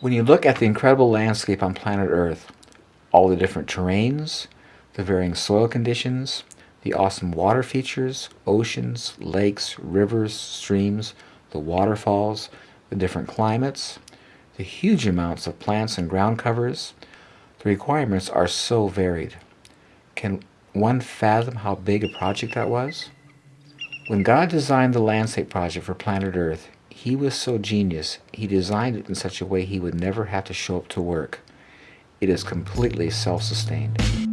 When you look at the incredible landscape on planet Earth, all the different terrains, the varying soil conditions, the awesome water features, oceans, lakes, rivers, streams, the waterfalls, the different climates, the huge amounts of plants and ground covers, the requirements are so varied. Can one fathom how big a project that was? When God designed the landscape project for planet Earth, he was so genius, he designed it in such a way he would never have to show up to work. It is completely self-sustained.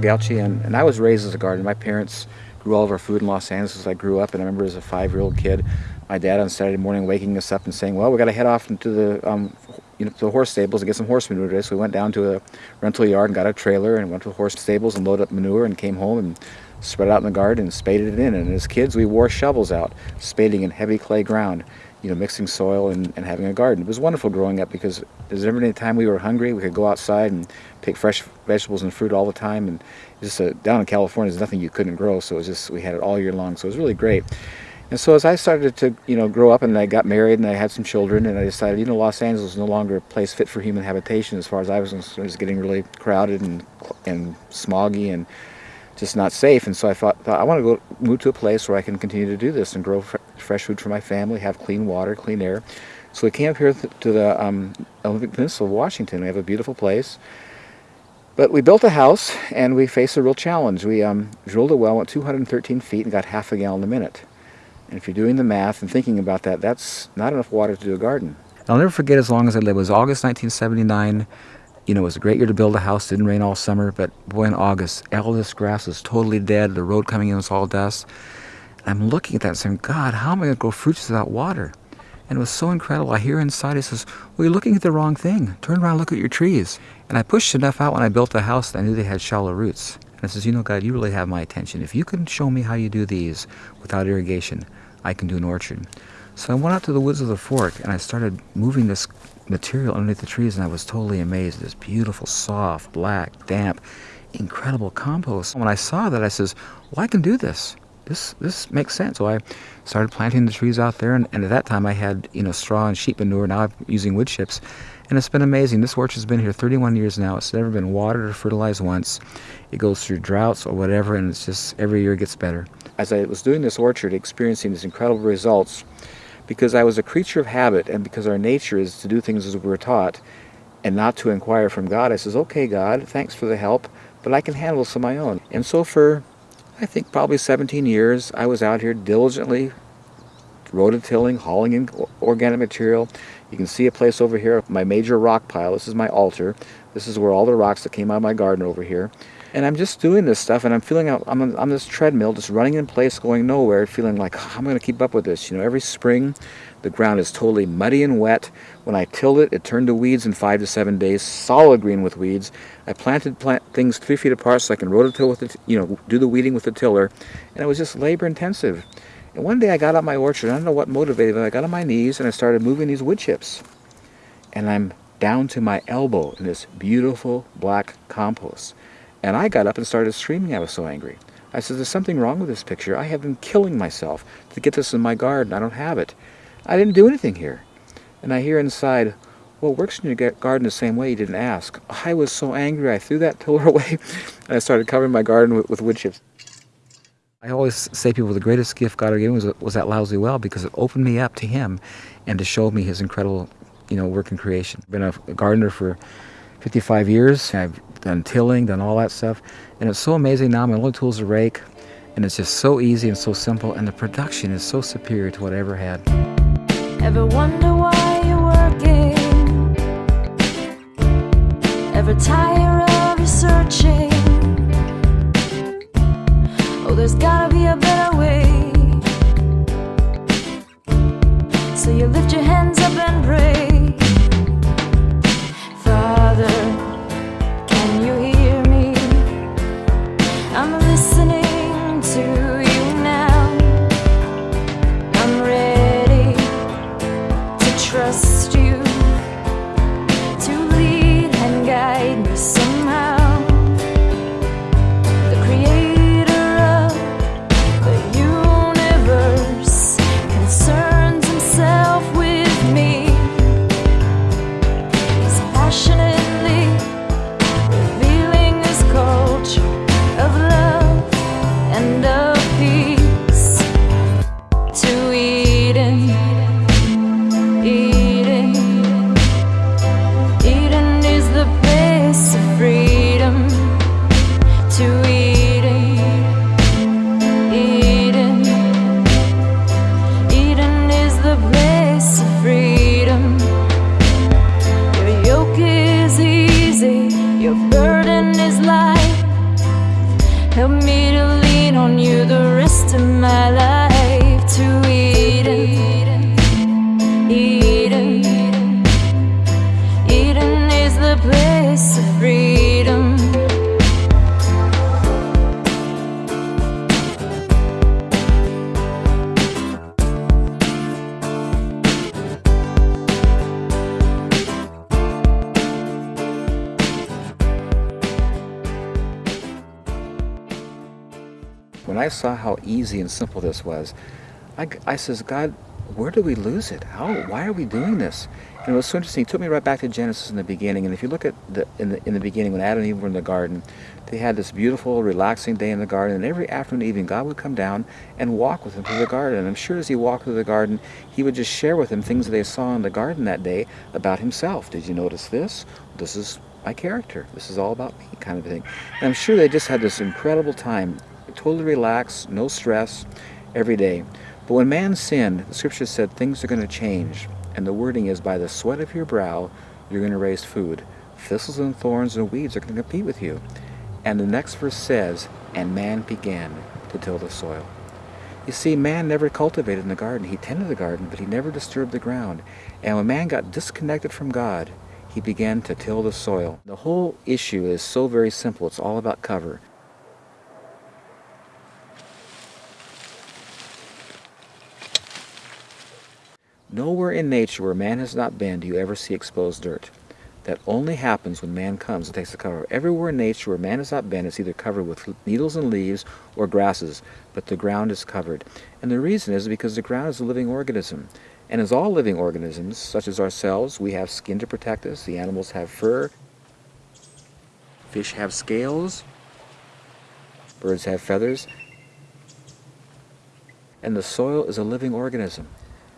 Paul and, and I was raised as a gardener. My parents grew all of our food in Los Angeles as I grew up, and I remember as a five-year-old kid, my dad on Saturday morning waking us up and saying, well, we got to head off into the, um, you know, to the horse stables and get some horse manure today. So we went down to a rental yard and got a trailer and went to the horse stables and loaded up manure and came home and spread it out in the garden and spaded it in. And as kids, we wore shovels out, spading in heavy clay ground you know, mixing soil and, and having a garden. It was wonderful growing up because there's never any time we were hungry. We could go outside and pick fresh vegetables and fruit all the time. And just a, down in California, there's nothing you couldn't grow. So it was just, we had it all year long. So it was really great. And so as I started to, you know, grow up and I got married and I had some children and I decided, you know, Los Angeles is no longer a place fit for human habitation as far as I was concerned. It was getting really crowded and, and smoggy and just not safe. And so I thought, thought I want to go move to a place where I can continue to do this and grow fr fresh food for my family, have clean water, clean air. So we came up here th to the um, Olympic Peninsula of Washington. We have a beautiful place. But we built a house and we faced a real challenge. We um, drilled a well, went 213 feet and got half a gallon a minute. And if you're doing the math and thinking about that, that's not enough water to do a garden. I'll never forget as long as I live. It was August 1979 you know, it was a great year to build a house. Didn't rain all summer, but boy, in August, all this grass was totally dead. The road coming in was all dust. I'm looking at that and saying, God, how am I going to grow fruits without water? And it was so incredible. I hear inside, he says, well, you're looking at the wrong thing. Turn around look at your trees. And I pushed enough out when I built the house that I knew they had shallow roots. And I says, you know, God, you really have my attention. If you can show me how you do these without irrigation, I can do an orchard. So I went out to the woods of the fork and I started moving this material underneath the trees and I was totally amazed. This beautiful, soft, black, damp, incredible compost. When I saw that, I says, well, I can do this. This, this makes sense. So I started planting the trees out there and, and at that time I had, you know, straw and sheep manure. Now I'm using wood chips and it's been amazing. This orchard's been here 31 years now. It's never been watered or fertilized once. It goes through droughts or whatever and it's just every year it gets better. As I was doing this orchard, experiencing these incredible results, because I was a creature of habit and because our nature is to do things as we were taught and not to inquire from God, I says, okay, God, thanks for the help, but I can handle this on my own. And so for, I think, probably 17 years, I was out here diligently rototilling, hauling in organic material. You can see a place over here, my major rock pile. This is my altar. This is where all the rocks that came out of my garden over here. And I'm just doing this stuff and I'm feeling out, I'm on, this treadmill, just running in place, going nowhere, feeling like oh, I'm going to keep up with this. You know, every spring the ground is totally muddy and wet. When I tilled it, it turned to weeds in five to seven days, solid green with weeds. I planted plant things three feet apart so I can rototill with it, you know, do the weeding with the tiller. And it was just labor intensive. And one day I got out my orchard, I don't know what motivated me, I got on my knees and I started moving these wood chips. And I'm down to my elbow in this beautiful black compost. And I got up and started screaming. I was so angry. I said, there's something wrong with this picture. I have been killing myself to get this in my garden. I don't have it. I didn't do anything here. And I hear inside, well, works in your garden the same way. You didn't ask. I was so angry. I threw that tiller away and I started covering my garden with, with wood chips. I always say people the greatest gift God ever gave me was, was that lousy well because it opened me up to Him and to show me His incredible, you know, work in creation. I've been a gardener for 55 years. I've done tilling, done all that stuff. And it's so amazing now. My only tool is a rake. And it's just so easy and so simple. And the production is so superior to what I ever had. Ever wonder why you're working? Ever tire of researching? Oh, there's gotta be a better way. So you lift your hands up and pray. Father, I saw how easy and simple this was, I, I says, God, where do we lose it? How? Why are we doing this? And it was so interesting. He took me right back to Genesis in the beginning. And if you look at the in the in the beginning when Adam and Eve were in the garden, they had this beautiful, relaxing day in the garden. And every afternoon, evening, God would come down and walk with them through the garden. And I'm sure as he walked through the garden, he would just share with them things that they saw in the garden that day about himself. Did you notice this? This is my character. This is all about me, kind of thing. And I'm sure they just had this incredible time, totally relaxed, no stress, every day. But when man sinned, the scripture said things are going to change. And the wording is, by the sweat of your brow, you're going to raise food. Thistles and thorns and weeds are going to compete with you. And the next verse says, and man began to till the soil. You see, man never cultivated in the garden. He tended the garden, but he never disturbed the ground. And when man got disconnected from God, he began to till the soil. The whole issue is so very simple. It's all about cover. Nowhere in nature where man has not been do you ever see exposed dirt. That only happens when man comes and takes the cover. Everywhere in nature where man has not been, it's either covered with needles and leaves or grasses, but the ground is covered. And the reason is because the ground is a living organism. And as all living organisms, such as ourselves, we have skin to protect us. The animals have fur. Fish have scales. Birds have feathers. And the soil is a living organism.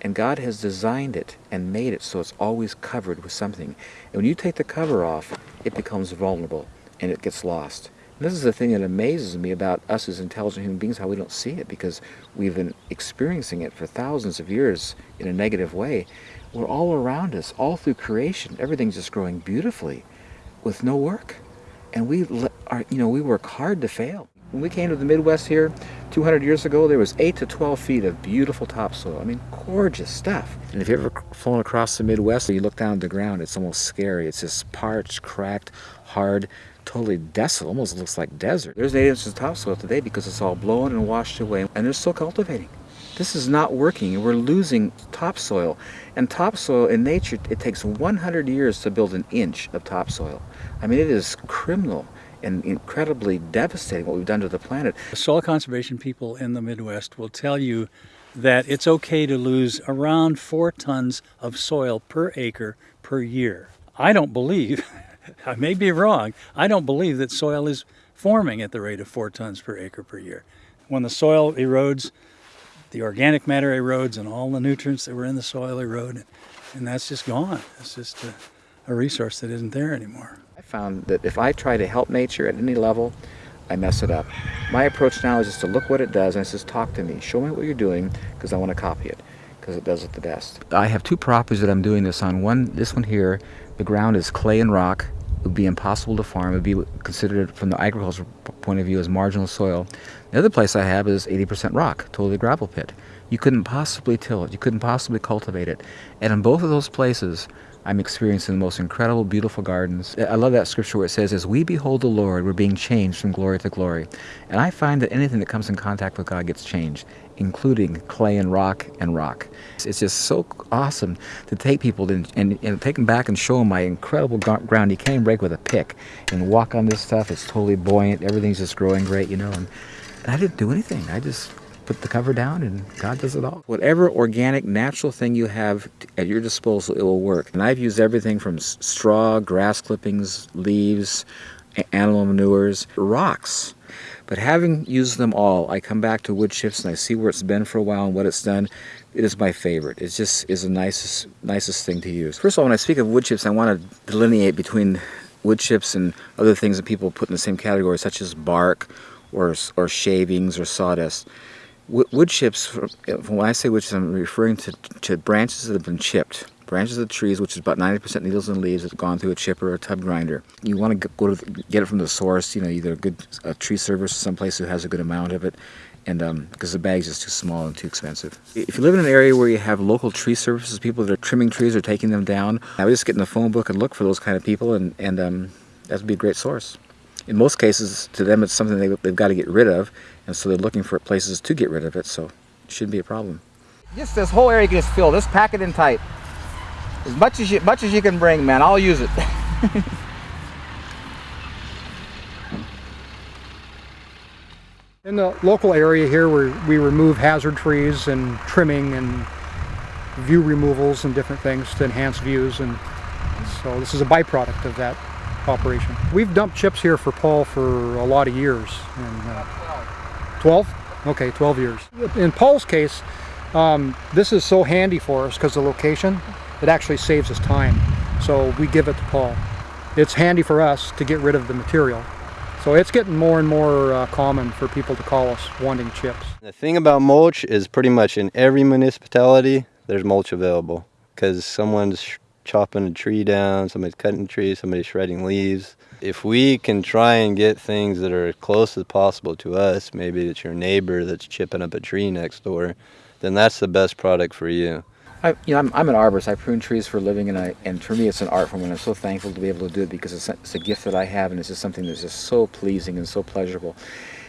And God has designed it and made it so it's always covered with something. And when you take the cover off, it becomes vulnerable and it gets lost. And this is the thing that amazes me about us as intelligent human beings, how we don't see it, because we've been experiencing it for thousands of years in a negative way. We're all around us, all through creation. Everything's just growing beautifully with no work. And we are, you know, we work hard to fail. When we came to the Midwest here 200 years ago, there was 8 to 12 feet of beautiful topsoil. I mean, gorgeous stuff. And if you've ever flown across the Midwest and you look down at the ground, it's almost scary. It's just parched, cracked, hard, totally desolate, almost looks like desert. There's 8 inches of topsoil today because it's all blown and washed away, and they're still cultivating. This is not working. We're losing topsoil. And topsoil in nature, it takes 100 years to build an inch of topsoil. I mean, it is criminal and incredibly devastating what we've done to the planet. Soil conservation people in the Midwest will tell you that it's okay to lose around four tons of soil per acre per year. I don't believe, I may be wrong, I don't believe that soil is forming at the rate of four tons per acre per year. When the soil erodes, the organic matter erodes and all the nutrients that were in the soil erode, and that's just gone. It's just a, a resource that isn't there anymore. Found that if I try to help nature at any level, I mess it up. My approach now is just to look what it does and it says, talk to me. Show me what you're doing because I want to copy it because it does it the best. I have two properties that I'm doing this on. One, this one here, the ground is clay and rock. It would be impossible to farm. It would be considered from the agricultural point of view as marginal soil. The other place I have is 80% rock, totally gravel pit. You couldn't possibly till it. You couldn't possibly cultivate it. And in both of those places, I'm experiencing the most incredible, beautiful gardens. I love that scripture where it says, as we behold the Lord, we're being changed from glory to glory. And I find that anything that comes in contact with God gets changed, including clay and rock and rock. It's just so awesome to take people and, and, and take them back and show them my incredible ground. You can't break with a pick and walk on this stuff. It's totally buoyant. Everything's just growing great, you know. And, and I didn't do anything. I just put the cover down and God does it all. Whatever organic, natural thing you have at your disposal, it will work. And I've used everything from straw, grass clippings, leaves, animal manures, rocks. But having used them all, I come back to wood chips and I see where it's been for a while and what it's done. It is my favorite. It just is the nicest, nicest thing to use. First of all, when I speak of wood chips, I want to delineate between wood chips and other things that people put in the same category, such as bark or, or shavings or sawdust wood chips, when I say wood chips, I'm referring to, to branches that have been chipped. Branches of trees, which is about 90% needles and leaves, that have gone through a chipper or a tub grinder. You want to go to get it from the source, you know, either a good a tree service or someplace who has a good amount of it, and um, because the bag's just too small and too expensive. If you live in an area where you have local tree services, people that are trimming trees or taking them down, I would just get in the phone book and look for those kind of people, and, and um, that would be a great source in most cases, to them, it's something they, they've got to get rid of, and so they're looking for places to get rid of it, so it shouldn't be a problem. Just this whole area gets filled. Just pack it in tight. As much as you, much as you can bring, man. I'll use it. In the local area here, we, we remove hazard trees and trimming and view removals and different things to enhance views. And so this is a byproduct of that operation. We've dumped chips here for Paul for a lot of years. And, uh, 12? Okay, 12 years. In Paul's case, um, this is so handy for us because the location, it actually saves us time. So we give it to Paul. It's handy for us to get rid of the material. So it's getting more and more uh, common for people to call us wanting chips. The thing about mulch is pretty much in every municipality there's mulch available because someone's chopping a tree down, somebody's cutting a tree, somebody's shredding leaves. If we can try and get things that are as close as possible to us, maybe it's your neighbor that's chipping up a tree next door, then that's the best product for you. I, you know, I'm, I'm an arborist. I prune trees for a living, and I, and for me, it's an art form. And I'm so thankful to be able to do it because it's, a- it's a gift that I have, and it's just something that's just so pleasing and so pleasurable.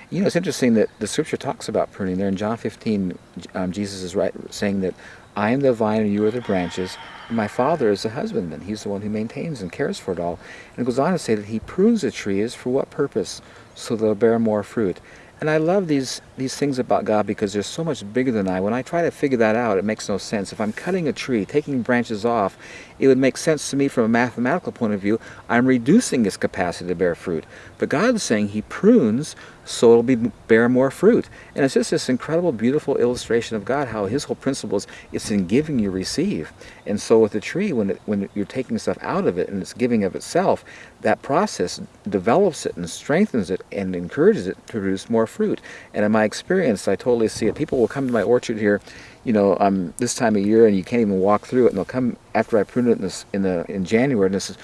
You know, it's interesting that the scripture talks about pruning. There in John 15, um, Jesus is right saying that I am the vine and you are the branches. My Father is the husbandman. He's the one who maintains and cares for it all. And it goes on to say that He prunes the trees for what purpose? So they'll bear more fruit. And I love these these things about God because they're so much bigger than I. When I try to figure that out, it makes no sense. If I'm cutting a tree, taking branches off, it would make sense to me from a mathematical point of view. I'm reducing its capacity to bear fruit. But God's saying He prunes so it'll be bear more fruit. And it's just this incredible, beautiful illustration of God, how His whole principle is it's in giving you receive. And so with the tree, when it, when you're taking stuff out of it and it's giving of itself, that process develops it and strengthens it and encourages it to produce more fruit. And in my experience, I totally see it. People will come to my orchard here, you know, um, this time of year, and you can't even walk through it. And they'll come after I prune it in, this, in the in January, and they says,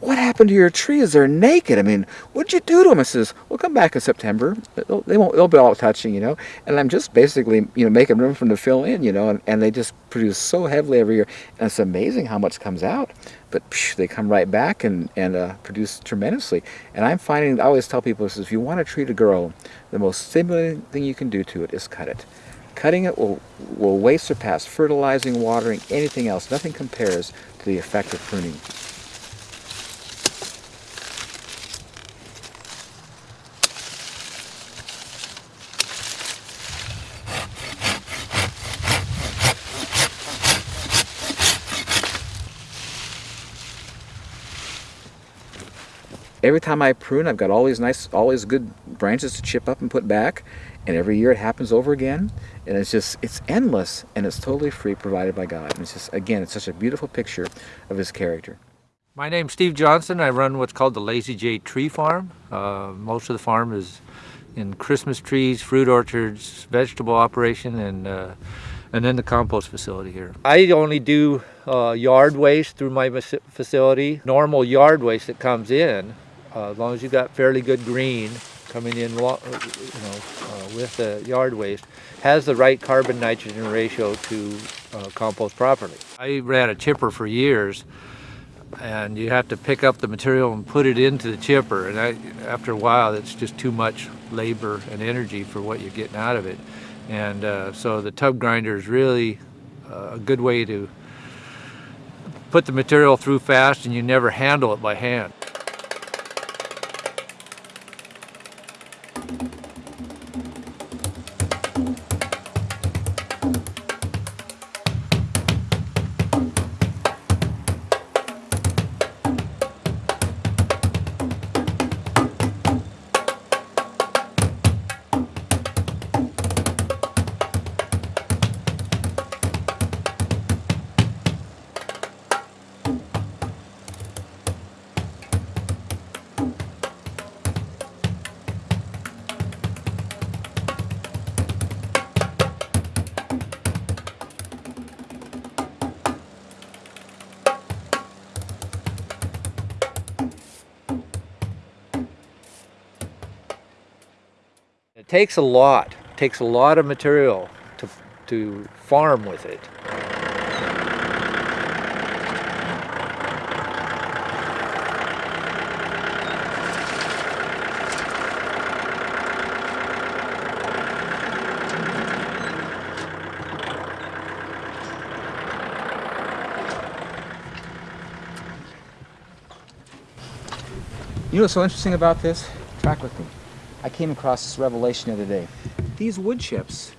"What happened to your trees? They're naked. I mean, what'd you do to them?" I says, "Well, come back in September. They'll, they won't. They'll be all touching, you know." And I'm just basically, you know, making room for them to fill in, you know, and, and they just produce so heavily every year, and it's amazing how much comes out. But phew, they come right back and and uh, produce tremendously. And I'm finding, I always tell people, this, if you want to treat a girl, the most stimulating thing you can do to it is cut it. Cutting it will, will way surpass fertilizing, watering, anything else. Nothing compares to the effect of pruning. Every time I prune, I've got all these nice, all these good branches to chip up and put back, and every year it happens over again, and it's just, it's endless, and it's totally free, provided by God. And it's just, again, it's such a beautiful picture of His character. My name's Steve Johnson. I run what's called the Lazy J Tree Farm. Uh, most of the farm is in Christmas trees, fruit orchards, vegetable operation, and uh, and then the compost facility here. I only do uh, yard waste through my facility. Normal yard waste that comes in, uh, as long as you've got fairly good green coming in, uh, you know, uh, with the yard waste, has the right carbon nitrogen ratio to uh, compost properly. I ran a chipper for years and you have to pick up the material and put it into the chipper and I, after a while it's just too much labor and energy for what you're getting out of it and uh, so the tub grinder is really uh, a good way to put the material through fast and you never handle it by hand It takes a lot. It takes a lot of material to to farm with it. You know what's so interesting about this? Track with me. I came across this revelation the other day. These wood chips,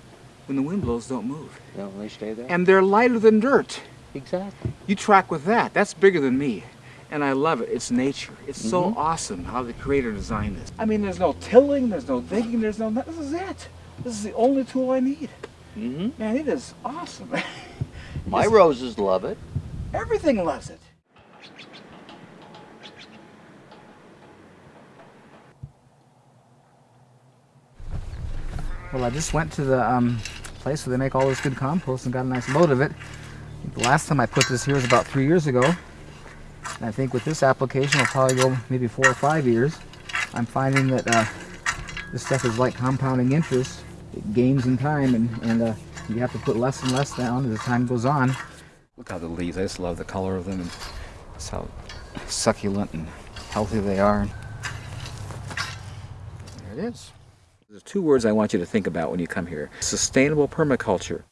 when the wind blows, don't move. No, they stay there. And they're lighter than dirt. exactly. You track with that. That's bigger than me. And I love it. It's nature. It's so awesome how the creator designed this. I mean, there's no tilling, there's no digging, there's no. This is it. This is the only tool I need. Mm -hmm. Man, it is awesome. My roses love it. Everything loves it. Well, I just went to the um, place where they make all this good compost and got a nice load of it. The last time I put this here was about three years ago. And I think with this application, it'll probably go maybe four or five years. I'm finding that uh, this stuff is like compounding interest. It gains in time, and, and uh, you have to put less and less down as time goes on. Look how the leaves, I just love the color of them and just how succulent and healthy they are. There it is. There's two words I want you to think about when you come here. Sustainable permaculture.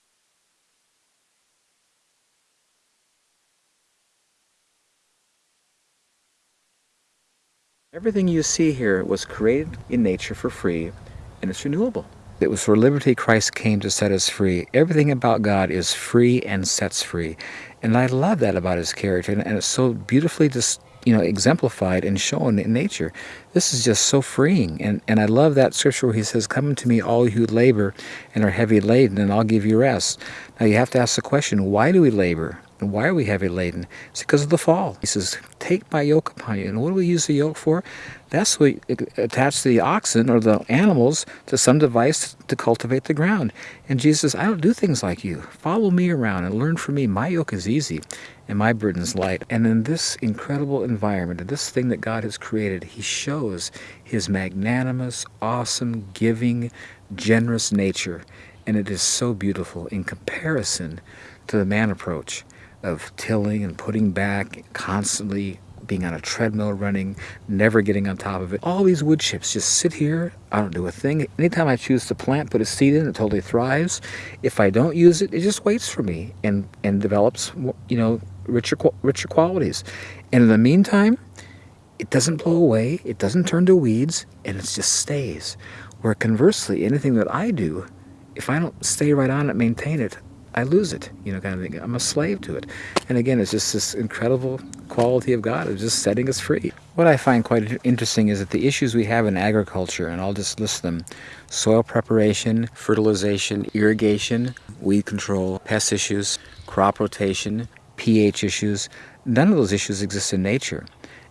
Everything you see here was created in nature for free and it's renewable. It was for liberty Christ came to set us free. Everything about God is free and sets free. And I love that about his character and it's so beautifully just you know exemplified and shown in nature. This is just so freeing. And and I love that scripture where he says, Come to me all you who labor and are heavy laden, and I'll give you rest. Now you have to ask the question, why do we labor? And why are we heavy laden? It's because of the fall. He says, Take my yoke upon you. And what do we use the yoke for? That's we attach the oxen or the animals to some device to cultivate the ground. And Jesus says, I don't do things like you. Follow me around and learn from me. My yoke is easy and my burden is light. And in this incredible environment, this thing that God has created, He shows His magnanimous, awesome, giving, generous nature. And it is so beautiful in comparison to the man approach of tilling and putting back, constantly being on a treadmill running, never getting on top of it. All these wood chips just sit here. I don't do a thing. Anytime I choose to plant, put a seed in, it totally thrives. If I don't use it, it just waits for me and and develops, you know, richer richer qualities. And in the meantime, it doesn't blow away. It doesn't turn to weeds, and it just stays. Where conversely, anything that I do, if I don't stay right on it, maintain it, I lose it, you know, kind of thing. I'm a slave to it. And again, it's just this incredible quality of God of just setting us free. What I find quite interesting is that the issues we have in agriculture, and I'll just list them soil preparation, fertilization, irrigation, weed control, pest issues, crop rotation, pH issues none of those issues exist in nature.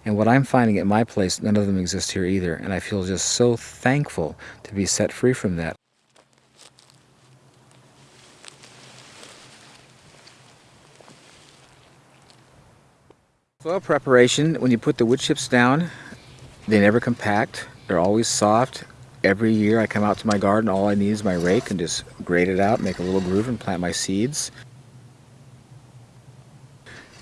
And what I'm finding at my place, none of them exist here either. And I feel just so thankful to be set free from that. Soil preparation, when you put the wood chips down, they never compact. They're always soft. Every year I come out to my garden, all I need is my rake and just grate it out, make a little groove and plant my seeds.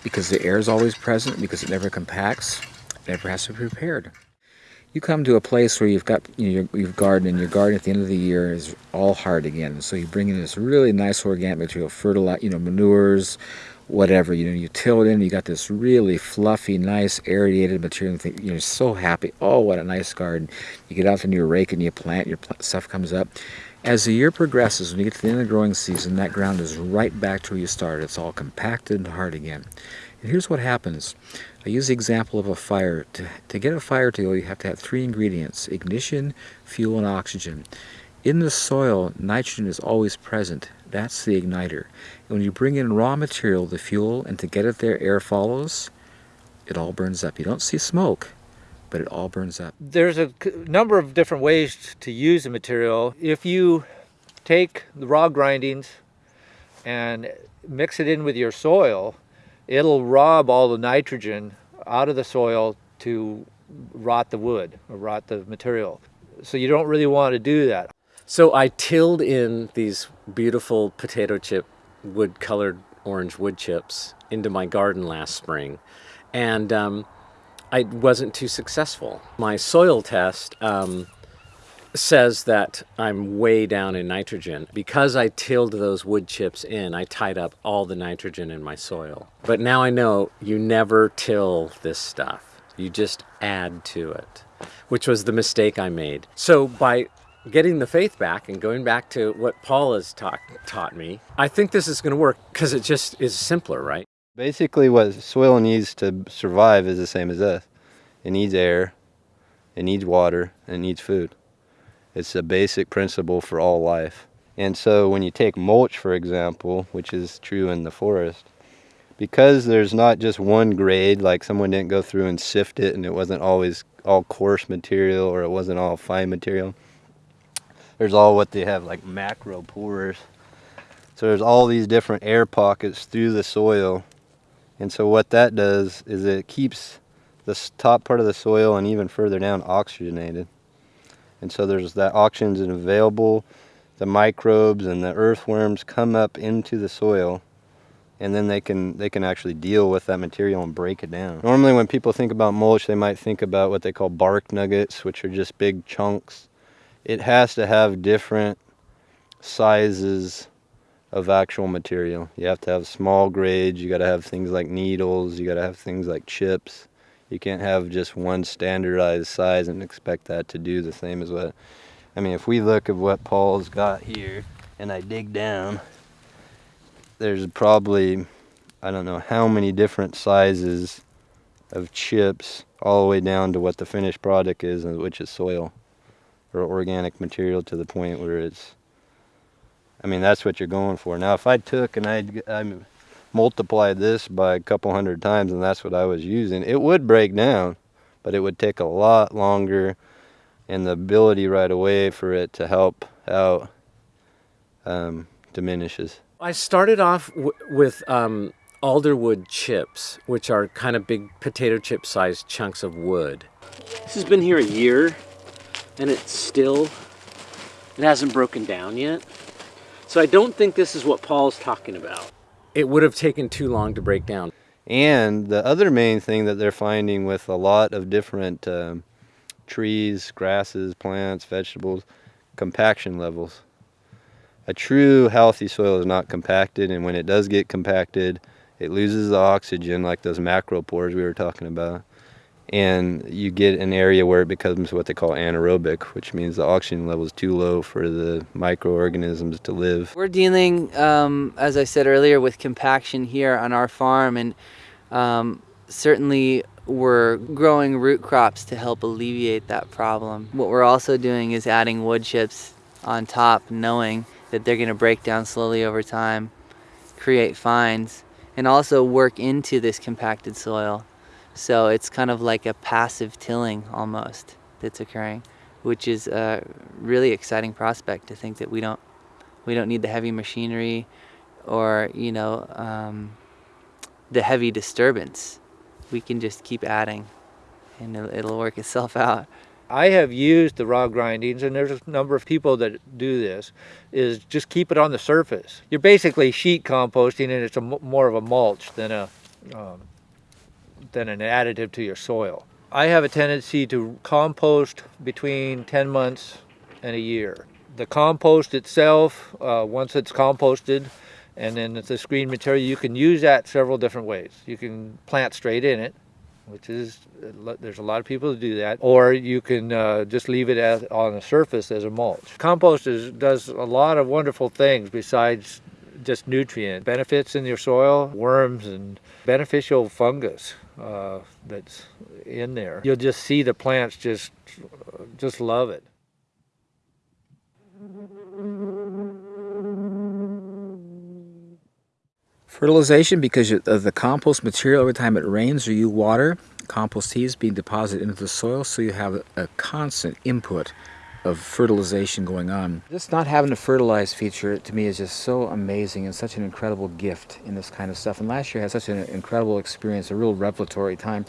Because the air is always present, because it never compacts, it never has to be prepared. You come to a place where you've got you know, you've garden and your garden at the end of the year is all hard again. So you bring in this really nice organic material, fertilizer, you know, manures, whatever. You know, you till it in. You got this really fluffy, nice, aerated material. You're so happy. Oh, what a nice garden! You get out and you rake and you plant. Your stuff comes up. As the year progresses, when you get to the end of the growing season, that ground is right back to where you started. It's all compacted and hard again. And here's what happens. I use the example of a fire. To, to get a fire to go, you have to have three ingredients ignition, fuel, and oxygen. In the soil, nitrogen is always present. That's the igniter. And when you bring in raw material, the fuel, and to get it there, air follows, it all burns up. You don't see smoke, but it all burns up. There's a number of different ways to use the material. If you take the raw grindings and mix it in with your soil, it'll rob all the nitrogen out of the soil to rot the wood or rot the material. So you don't really want to do that. So I tilled in these beautiful potato chip wood colored orange wood chips into my garden last spring. And um, I wasn't too successful. My soil test um, says that I'm way down in nitrogen. Because I tilled those wood chips in, I tied up all the nitrogen in my soil. But now I know you never till this stuff, you just add to it. which was the mistake I made. So by getting the faith back and going back to what Paul has taught taught me, I think this is going to work because it just is simpler, right? Basically, what soil needs to survive is the same as us. It needs air, it needs water, and it needs food. It's a basic principle for all life. And so when you take mulch, for example, which is true in the forest, because there's not just one grade, like someone didn't go through and sift it and it wasn't always all coarse material or it wasn't all fine material. There's all what they have like macro pores. So there's all these different air pockets through the soil. And so what that does is it keeps the top part of the soil and even further down oxygenated. And so there's that oxygen available. The microbes and the earthworms come up into the soil and then they can they can actually deal with that material and break it down. Normally when people think about mulch, they might think about what they call bark nuggets, which are just big chunks. It has to have different sizes of actual material. You have to have small grades, you got to have things like needles, you got to have things like chips. You can't have just one standardized size and expect that to do the same as what I mean, if we look at what Paul's got here and I dig down, there's probably I don't know how many different sizes of chips all the way down to what the finished product is, which is soil or organic material to the point where it's. I mean, that's what you're going for. Now, if I took and I I multiplied this by a couple hundred times, and that's what I was using, it would break down, but it would take a lot longer, and the ability right away for it to help out um, diminishes. I started off w- with um, alderwood chips, which are kind of big potato chip sized chunks of wood. This has been here a year, and it's still, it hasn't broken down yet. So I don't think this is what Paul's talking about. It would have taken too long to break down. And the other main thing that they're finding with a lot of different um, trees, grasses, plants, vegetables, compaction levels. A true healthy soil is not compacted, and when it does get compacted, it loses the oxygen, like those macropores we were talking about. And you get an area where it becomes what they call anaerobic, which means the oxygen level is too low for the microorganisms to live. We're dealing, um, as I said earlier, with compaction here on our farm, and um, certainly we're growing root crops to help alleviate that problem. What we're also doing is adding wood chips on top, knowing that they're going to break down slowly over time, create fines, and also work into this compacted soil. So it's kind of like a passive tilling almost that's occurring, which is a really exciting prospect to think that we don't we don't need the heavy machinery or you know um, the heavy disturbance. We can just keep adding, and it'll, work itself out. I have used the raw grindings, and there's a number of people that do this, is just keep it on the surface. You're basically sheet composting, and it's a more of a mulch than a um, than an additive to your soil. I have a tendency to compost between 10 months and a year. The compost itself, uh, once it's composted, and then it's a screen material, you can use that several different ways. You can plant straight in it, which is there's a lot of people who do that or you can uh, just leave it as, on the surface as a mulch compost is, does a lot of wonderful things besides just nutrient benefits in your soil worms and beneficial fungus uh, that's in there. You'll just see the plants just just love it. Fertilization, because of the compost material, every time it rains or you water, compost tea is being deposited into the soil, so you have a, a constant input of fertilization going on. Just not having a fertilized feature to me is just so amazing and such an incredible gift in this kind of stuff. And last year I had such an incredible experience, a real revelatory time.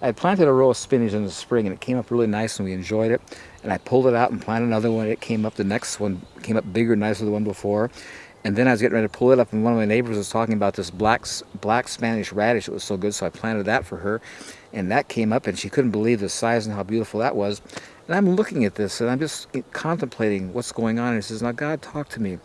I had planted a row of spinach in the spring and it came up really nice and we enjoyed it. And I pulled it out and planted another one. And it came up, the next one came up bigger and nicer than the one before. And then I was getting ready to pull it up, and one of my neighbors was talking about this black black Spanish radish. that was so good, so I planted that for her, and that came up, and she couldn't believe the size and how beautiful that was. And I'm looking at this, and I'm just contemplating what's going on. And she says, "Now God, talk to me."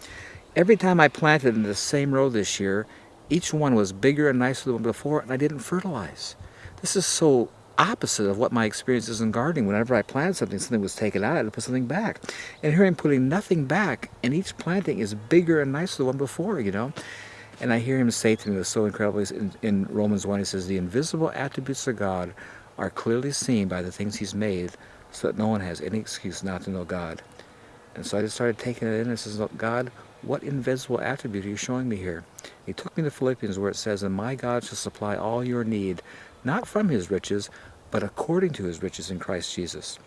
Every time I planted in the same row this year, each one was bigger and nicer than the one before, and I didn't fertilize. This is so opposite of what my experience is in gardening. Whenever I planted something, something was taken out, to put something back. And here I'm putting nothing back, and each planting is bigger and nicer than the one before, you know? And I hear him say to me, it was so incredible, in, in Romans 1, he says, the invisible attributes of God are clearly seen by the things he's made, so that no one has any excuse not to know God. And so I just started taking it in and says, Look, God, what invisible attribute are you showing me here? He took me to Philippians where it says, And my God shall supply all your need, not from his riches, but according to his riches in Christ Jesus.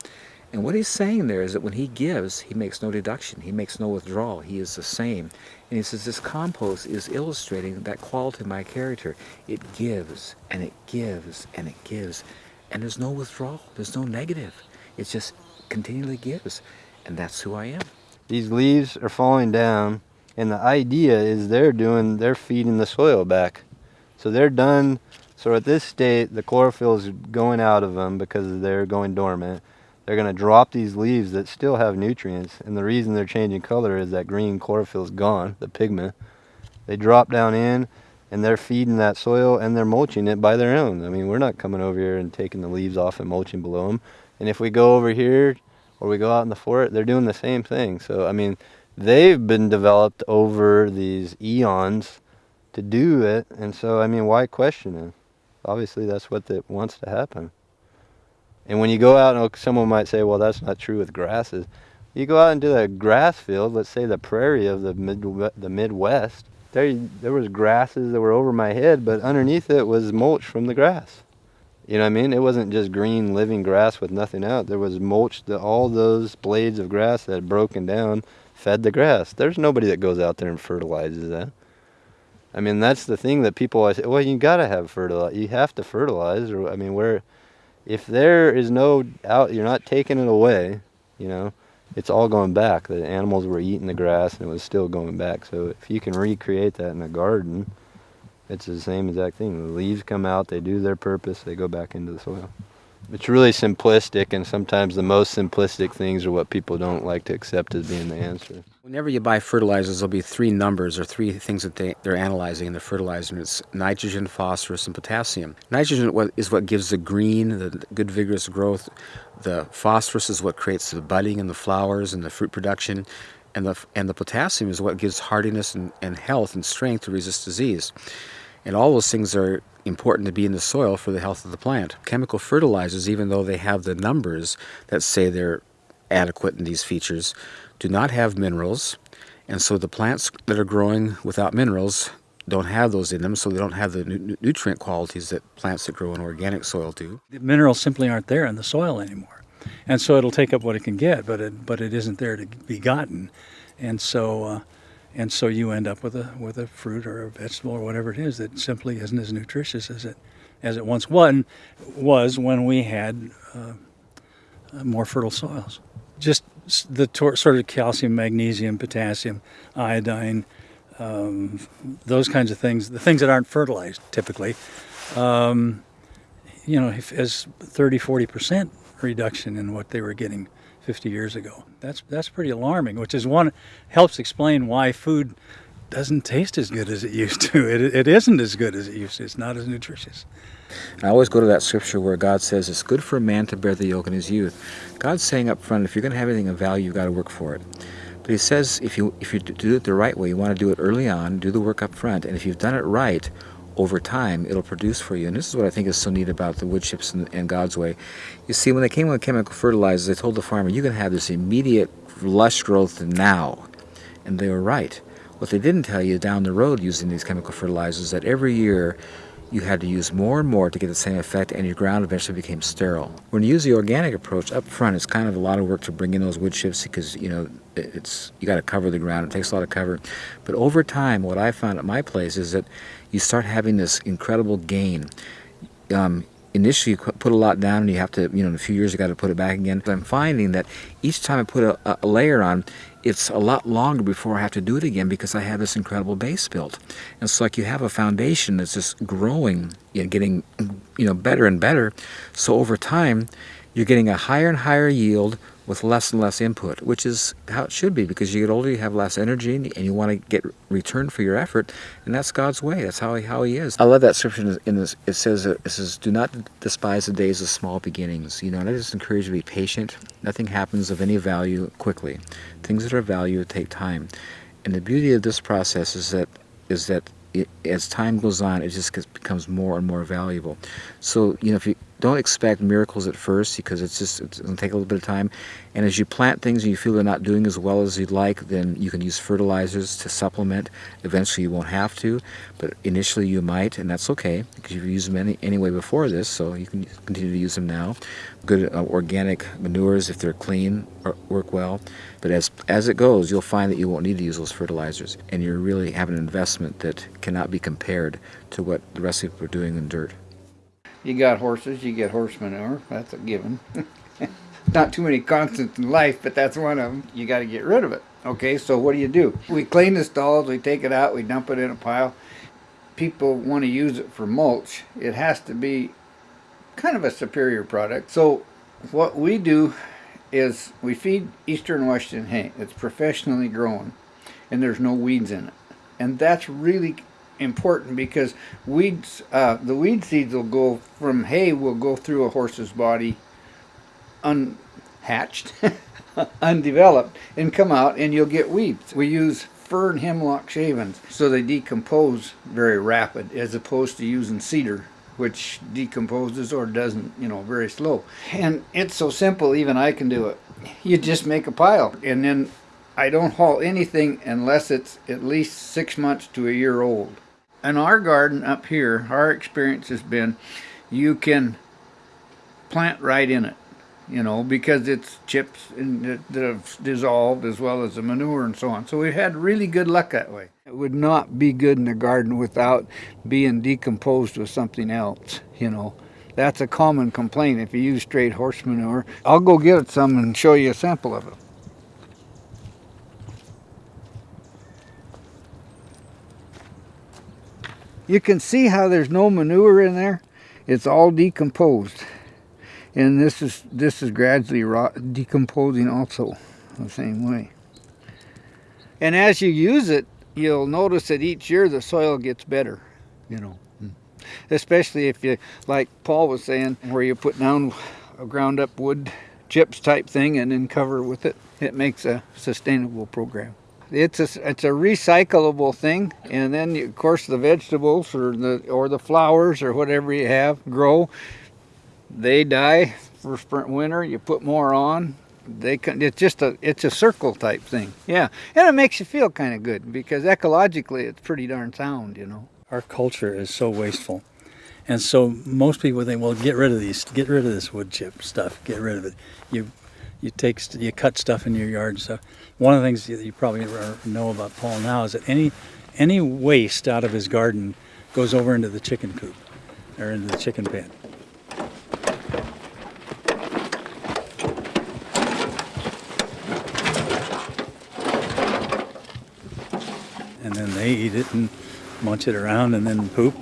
And what he's saying there is that when he gives, he makes no deduction. He makes no withdrawal. He is the same. And he says this compost is illustrating that quality of my character. It gives, and it gives, and it gives. And there's no withdrawal. There's no negative. It just continually gives. And that's who I am. These leaves are falling down, and the idea is they're doing, they're feeding the soil back. So they're done. So at this state, the chlorophyll is going out of them because they're going dormant. They're going to drop these leaves that still have nutrients, and the reason they're changing color is that green chlorophyll is gone, the pigment. They drop down in, and they're feeding that soil and they're mulching it by their own. I mean, we're not coming over here and taking the leaves off and mulching below them. And if we go over here or we go out in the forest, they're doing the same thing. So, I mean, they've been developed over these eons to do it. And so, I mean, why question it? Obviously, that's what that wants to happen. And when you go out, and someone might say, well, that's not true with grasses. You go out into the grass field, let's say the prairie of the, mid, the Midwest, there, there was grasses that were over my head, but underneath it was mulch from the grass. You know what I mean? It wasn't just green living grass with nothing out. There was mulch, the, all those blades of grass that had broken down fed the grass. There's nobody that goes out there and fertilizes that. I mean, that's the thing that people always say, well, you got to have fertilizer. You have to fertilize. Or, I mean, where, if there is no out, you're not taking it away, you know, it's all going back. The animals were eating the grass and it was still going back. So if you can recreate that in a garden, it's the same exact thing. The leaves come out, they do their purpose, they go back into the soil. It's really simplistic, and sometimes the most simplistic things are what people don't like to accept as being the answer. Whenever you buy fertilizers, there'll be three numbers or three things that they, they're analyzing in the fertilizer. And it's nitrogen, phosphorus, and potassium. Nitrogen is what gives the green, the good vigorous growth. The phosphorus is what creates the budding and the flowers and the fruit production. And the, and the potassium is what gives hardiness and, and health and strength to resist disease. And all those things are important to be in the soil for the health of the plant. Chemical fertilizers, even though they have the numbers that say they're adequate in these features, do not have minerals. And so the plants that are growing without minerals don't have those in them, so they don't have the nu nutrient qualities that plants that grow in organic soil do. The minerals simply aren't there in the soil anymore. And so it'll take up what it can get, but it, but it isn't there to be gotten. And so uh, and so you end up with a with a fruit or a vegetable or whatever it is that simply isn't as nutritious as it as it once was was when we had uh, uh more fertile soils. Just the sort of calcium, magnesium, potassium, iodine, um, those kinds of things, the things that aren't fertilized typically, um, you know, as 30, 40 percent reduction in what they were getting 50 years ago. That's that's pretty alarming, which is one helps explain why food doesn't taste as good as it used to. It, it isn't as good as it used to. It's not as nutritious. I always go to that scripture where God says it's good for a man to bear the yoke in his youth. God's saying up front, if you're going to have anything of value, you've got to work for it. But he says if you if you do it the right way, you want to do it early on, do the work up front, and if you've done it right, over time it'll produce for you. And this is what I think is so neat about the wood chips and, and God's Way. You see, when they came with chemical fertilizers, they told the farmer, you can have this immediate lush growth now. And they were right. What they didn't tell you down the road using these chemical fertilizers that every year you had to use more and more to get the same effect and your ground eventually became sterile. When you use the organic approach up front, it's kind of a lot of work to bring in those wood chips because, you know, it's you got to cover the ground. It takes a lot of cover. But over time, what I found at my place is that you start having this incredible gain. Um, initially you put a lot down and you have to, you know, in a few years you got to put it back again. But I'm finding that each time I put a, a, layer on, it's a lot longer before I have to do it again because I have this incredible base built. And it's like you have a foundation that's just growing, know, getting, you know, better and better. So over time, you're getting a higher and higher yield with less and less input, which is how it should be because you get older, you have less energy, and you want to get return for your effort, and that's God's way. That's how he, how He is. I love that scripture in this. It says, "It says, do not despise the days of small beginnings." You know, and I just encourage you to be patient. Nothing happens of any value quickly. Things that are of value take time, and the beauty of this process is that is that it, as time goes on, it just gets, becomes more and more valuable. So, you know, if you don't expect miracles at first because it's just it's to take a little bit of time. And as you plant things and you feel they're not doing as well as you'd like, then you can use fertilizers to supplement. Eventually, you won't have to, but initially you might, and that's okay because you've used them any, anyway before this, so you can continue to use them now. Good uh, organic manures, if they're clean, work well. But as as it goes, you'll find that you won't need to use those fertilizers, and you really have an investment that cannot be compared to what the rest of people are doing in dirt. You got horses, you get horse manure. That's a given. Not too many constants in life, but that's one of them. You got to get rid of it. Okay, so what do you do? We clean the stalls, we take it out, we dump it in a pile. People want to use it for mulch. It has to be kind of a superior product. So what we do is we feed Eastern Washington hay. It's professionally grown and there's no weeds in it. And that's really important because weeds, uh, the weed seeds will go from hay will go through a horse's body unhatched, undeveloped, and come out and you'll get weeds. We use fir and hemlock shavings so they decompose very rapid as opposed to using cedar which decomposes or doesn't, you know, very slow. And it's so simple, even I can do it. You just make a pile and then I don't haul anything unless it's at least six months to a year old in our garden up here, our experience has been you can plant right in it, you know, because it's chips that have dissolved as well as the manure and so on. So we've had really good luck that way. It would not be good in the garden without being decomposed with something else, you know. That's a common complaint if you use straight horse manure. I'll go get some and show you a sample of it. You can see how there's no manure in there. It's all decomposed. And this is this is gradually rot, decomposing also the same way. And as you use it, you'll notice that each year the soil gets better, you know. Hmm. Especially if you, like Paul was saying, where you put down a ground up wood chips type thing and then cover with it. It makes a sustainable program it's a it's a recyclable thing and then you, of course the vegetables or the or the flowers or whatever you have grow. They die for spring winter you put more on they can it's just a it's a circle type thing. Yeah and it makes you feel kind of good because ecologically it's pretty darn sound you know. Our culture is so wasteful and so most people think well get rid of these get rid of this wood chip stuff get rid of it. You you take you cut stuff in your yard stuff. One of the things that you probably know about Paul now is that any any waste out of his garden goes over into the chicken coop or into the chicken pen. And then they eat it and munch it around and then poop.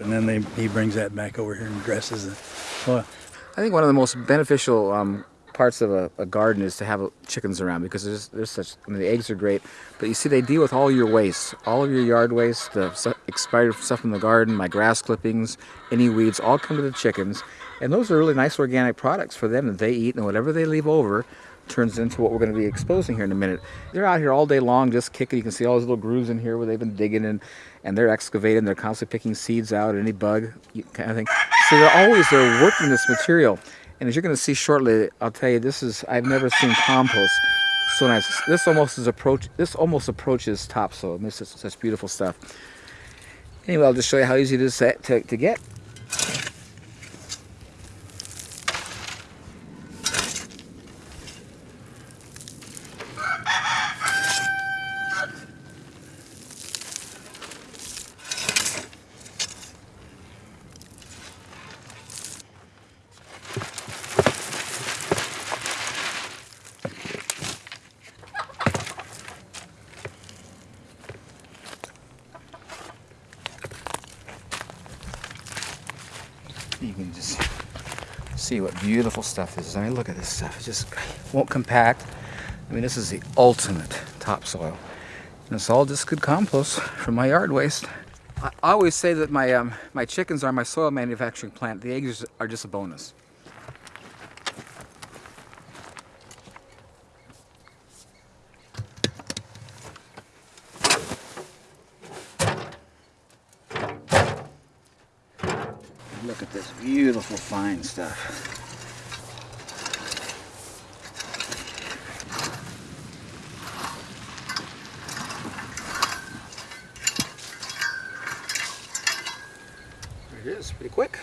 And then they, he brings that back over here and dresses it. Well, I think one of the most beneficial um, parts of a, a, garden is to have chickens around because there's, there's such, I mean, the eggs are great, but you see they deal with all your waste, all of your yard waste, the expired stuff in the garden, my grass clippings, any weeds, all come to the chickens. And those are really nice organic products for them that they eat and whatever they leave over turns into what we're going to be exposing here in a minute. They're out here all day long just kicking. You can see all those little grooves in here where they've been digging and, and they're excavating. They're constantly picking seeds out, any bug kind of thing. So they're always they're working this material. And as you're going to see shortly, I'll tell you this is I've never seen compost so nice. This almost is approach. This almost approaches topsoil. This is such beautiful stuff. Anyway, I'll just show you how easy it is to, to, to get. Stuff is. I mean, look at this stuff. It just won't compact. I mean, this is the ultimate topsoil. And it's all just good compost from my yard waste. I I always say that my, um, my chickens are my soil manufacturing plant. The eggs are just a bonus. Look at this beautiful fine stuff. There it is, pretty quick.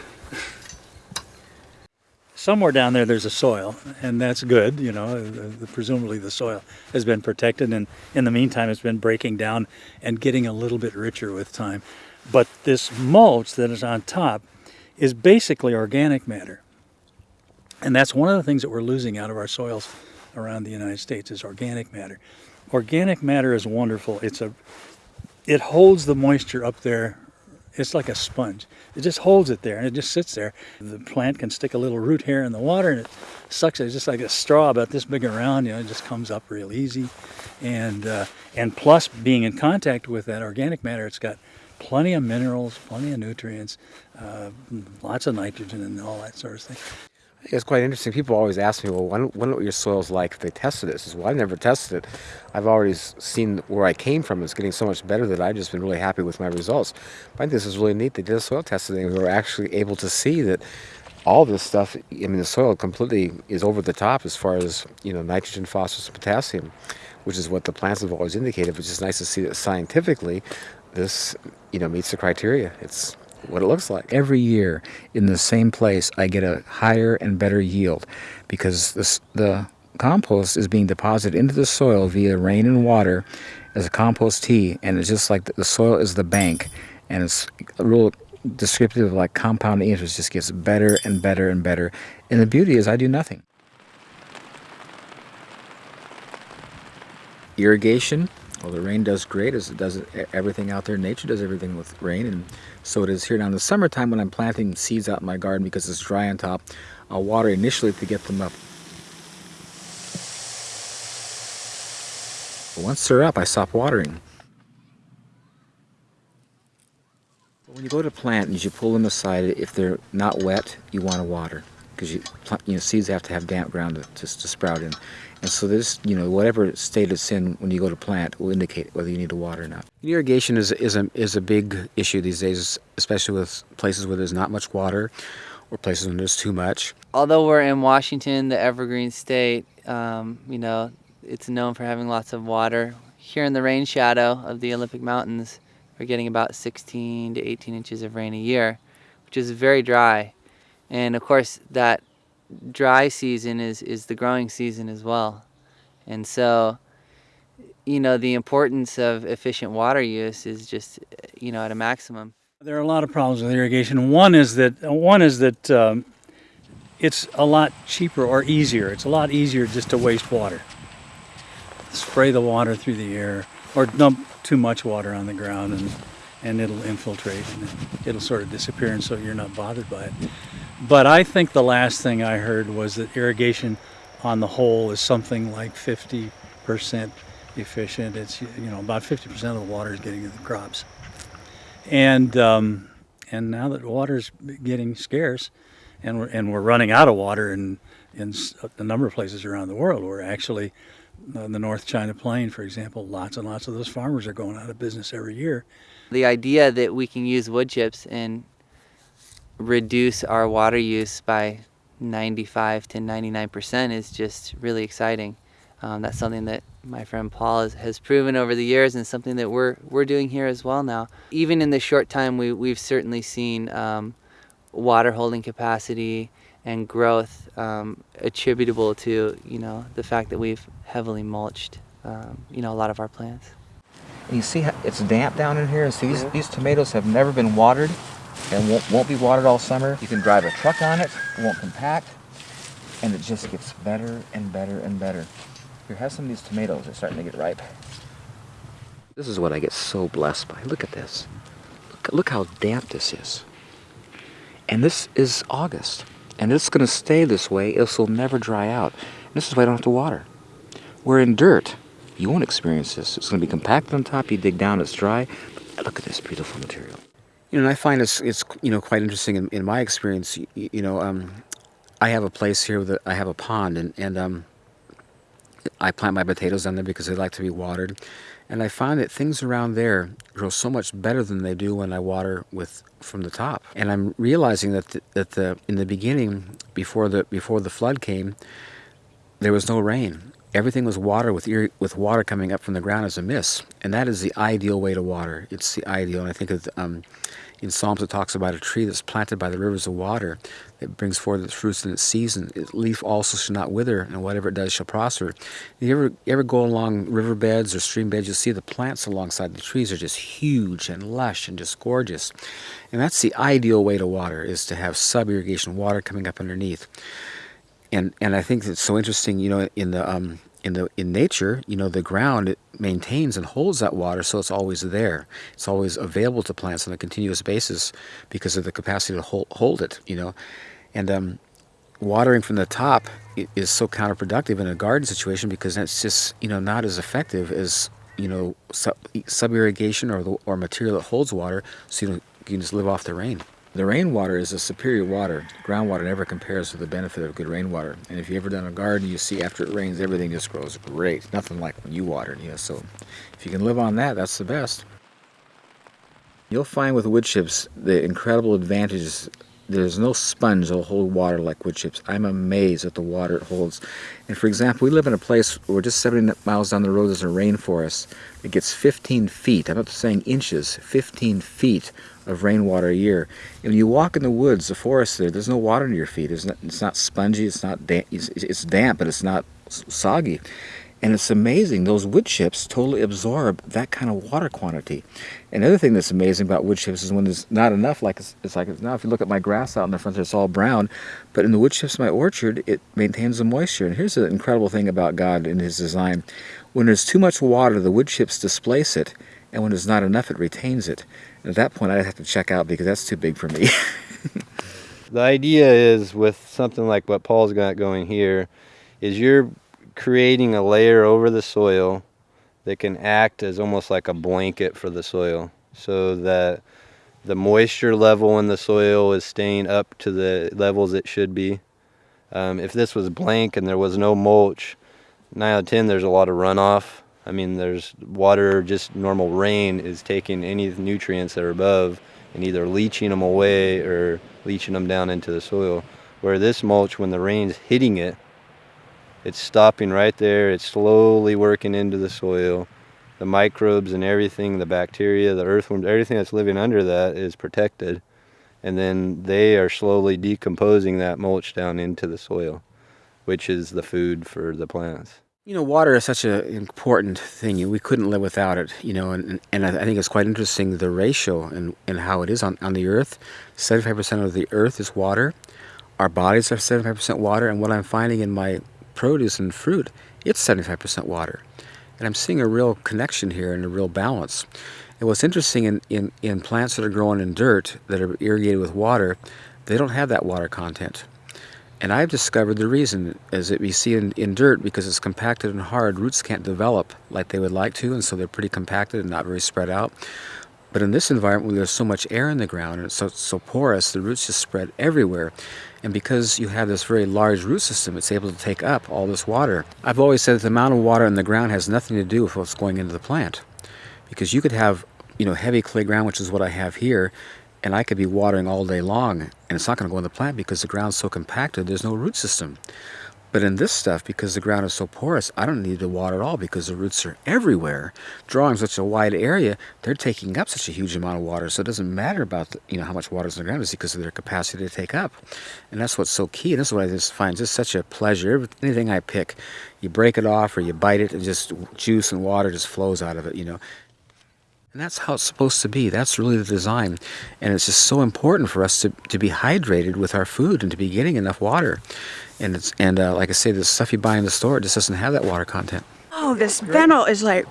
Somewhere down there there's a soil and that's good you know uh, presumably the soil has been protected and in the meantime it's been breaking down and getting a little bit richer with time. But this mulch that is on top is basically organic matter. And that's one of the things that we're losing out of our soils around the united states is organic matter. Organic matter is wonderful. It's a it holds the moisture up there it's like a sponge. It just holds it there and it just sits there. The plant can stick a little root hair in the water and it sucks it. It's just like a straw about this big around, you know, it just comes up real easy. And, uh, and plus being in contact with that organic matter, it's got plenty of minerals, plenty of nutrients, uh, lots of nitrogen and all that sort of thing. It's quite interesting. People always ask me, well, wonder what your soil's like if they tested this? I says, well, I've never tested it. I've already seen where I came from. It's getting so much better that I've just been really happy with my results. But I think this is really neat. They did a soil testing and we were actually able to see that all this stuff, I mean, the soil completely is over the top as far as, you know, nitrogen, phosphorus, and potassium, which is what the plants have always indicated, which is nice to see that scientifically this, you know, meets the criteria. It's what it looks like. Every year in the same place, I get a higher and better yield because this, the compost is being deposited into the soil via rain and water as a compost tea, and it's just like the, the soil is the bank, and it's a real descriptive of like compounding interest just gets better and better and better. And the beauty is I do nothing. Irrigation, well, the rain does great as it does everything out there. Nature does everything with rain, and so it is here. Now, in the summertime when I'm planting seeds out in my garden because it's dry on top, I'll water initially to get them up. But once they're up, I stop watering. When you go to plant and you pull them aside, if they're not wet, you want to water because you, you know, seeds have to have damp ground to, to, to sprout in. And so this, you know, whatever state it's in when you go to plant will indicate whether you need to water or not. Irrigation is, is, a, is a big issue these days, especially with places where there's not much water or places where there's too much. Although we're in Washington, the evergreen state, um, you know, it's known for having lots of water. Here in the rain shadow of the Olympic Mountains, we're getting about 16 to 18 inches of rain a year, which is very dry. And of course, that dry season is, is the growing season as well. And so, you know, the importance of efficient water use is just, you know, at a maximum. There are a lot of problems with irrigation. One is that one is that um, it's a lot cheaper or easier. It's a lot easier just to waste water. Spray the water through the air or dump too much water on the ground and and it'll infiltrate and it'll sort of disappear and so you're not bothered by it. But I think the last thing I heard was that irrigation on the whole is something like 50% efficient. It's, you know, about 50% of the water is getting to the crops. And, um, and now that water is getting scarce and we're, and we're running out of water in, in a number of places around the world, we're actually, uh, the North China Plain, for example, lots and lots of those farmers are going out of business every year. The idea that we can use wood chips and reduce our water use by 95 to 99% is just really exciting. Um, that's something that my friend Paul has, has, proven over the years and something that we're, we're doing here as well now. Even in the short time, we, we've certainly seen um, water holding capacity and growth um, attributable to, you know, the fact that we've heavily mulched, um, you know, a lot of our plants. And you see how it's damp down in here? And see, these, these tomatoes have never been watered and won't, won't be watered all summer. You can drive a truck on it, it won't compact, and it just gets better and better and better. Here, have some of these tomatoes. They're starting to get ripe. This is what I get so blessed by. Look at this. Look, look how damp this is. And this is August. And it's going to stay this way. This will never dry out. This is why I don't have to water. We're in dirt, you won't experience this. It's going to be compacted on top. You dig down, it's dry. Look at this beautiful material. You know, and I find it's it's you know quite interesting in, in my experience. You, you know, um, I have a place here that I have a pond, and and um, I plant my potatoes down there because they like to be watered, and I find that things around there grow so much better than they do when I water with from the top. And I'm realizing that the, that the in the beginning, before the before the flood came, there was no rain. Everything was water with with water coming up from the ground as a mist, and that is the ideal way to water. It's the ideal, and I think of, um, in Psalms it talks about a tree that's planted by the rivers of water that brings forth its fruits in its season. Its leaf also shall not wither, and whatever it does shall prosper. You ever you ever go along riverbeds or stream beds, you see the plants alongside the trees are just huge and lush and just gorgeous, and that's the ideal way to water is to have sub irrigation water coming up underneath and and I think it's so interesting. You know, in the um, in the in nature, you know, the ground it maintains and holds that water, so it's always there. It's always available to plants on a continuous basis because of the capacity to hold, hold it. You know, and um, watering from the top is so counterproductive in a garden situation because it's just you know not as effective as you know sub, irrigation or the, or material that holds water, so you, you can just live off the rain. The rainwater is a superior water. Groundwater never compares to the benefit of good rainwater. And if you ever done a garden, you see after it rains, everything just grows great. Nothing like when you watered, you know. So if you can live on that, that's the best. You'll find with wood chips the incredible advantages. There's no sponge that'll hold water like wood chips. I'm amazed at the water it holds. And for example, we live in a place where just 70 miles down the road there's a rainforest. It gets 15 feet, I'm not saying inches, 15 feet of rainwater a year. And when you walk in the woods, the forest there, there's no water under your feet. It's not, it's not spongy, it's not damp, it's, it's damp, but it's not soggy. And it's amazing, those wood chips totally absorb that kind of water quantity. And the other thing that's amazing about wood chips is when there's not enough, like it's, it's like now if you look at my grass out in the front, it's all brown. But in the wood chips in my orchard, it maintains the moisture. And here's the incredible thing about God and his design. When there's too much water, the wood chips displace it. And when there's not enough, it retains it. At that point, I'd have to check out because that's too big for me. the idea is with something like what Paul's got going here, is you're creating a layer over the soil that can act as almost like a blanket for the soil so that the moisture level in the soil is staying up to the levels it should be. Um, if this was blank and there was no mulch, 9 out of 10 there's a lot of runoff. I mean, there's water, just normal rain is taking any nutrients that are above and either leaching them away or leaching them down into the soil. Where this mulch, when the rain's hitting it, it's stopping right there. It's slowly working into the soil. The microbes and everything, the bacteria, the earthworms, everything that's living under that is protected. And then they are slowly decomposing that mulch down into the soil, which is the food for the plants. You know, water is such an important thing. We couldn't live without it, you know, and, and I think it's quite interesting the ratio and, and how it is on, on the earth. 75% of the earth is water. Our bodies are 75% water, and what I'm finding in my produce and fruit, it's 75% water. And I'm seeing a real connection here and a real balance. And what's interesting in, in, in plants that are growing in dirt that are irrigated with water, they don't have that water content. And I've discovered the reason is that we see in, in dirt because it's compacted and hard, roots can't develop like they would like to, and so they're pretty compacted and not very spread out. But in this environment where there's so much air in the ground and it's so, so porous, the roots just spread everywhere. And because you have this very large root system, it's able to take up all this water. I've always said that the amount of water in the ground has nothing to do with what's going into the plant. Because you could have, you know, heavy clay ground, which is what I have here, and I could be watering all day long, and it's not going to go in the plant because the ground's so compacted, there's no root system. But in this stuff, because the ground is so porous, I don't need to water at all because the roots are everywhere, drawing such a wide area. They're taking up such a huge amount of water, so it doesn't matter about the, you know how much water is in the ground, it's because of their capacity to take up. And that's what's so key. And this is what I just find just such a pleasure. Anything I pick, you break it off or you bite it, and just juice and water just flows out of it. You know. And that's how it's supposed to be. That's really the design. And it's just so important for us to, to be hydrated with our food and to be getting enough water. And it's and uh, like I say, the stuff you buy in the store just doesn't have that water content. Oh, this fennel is like,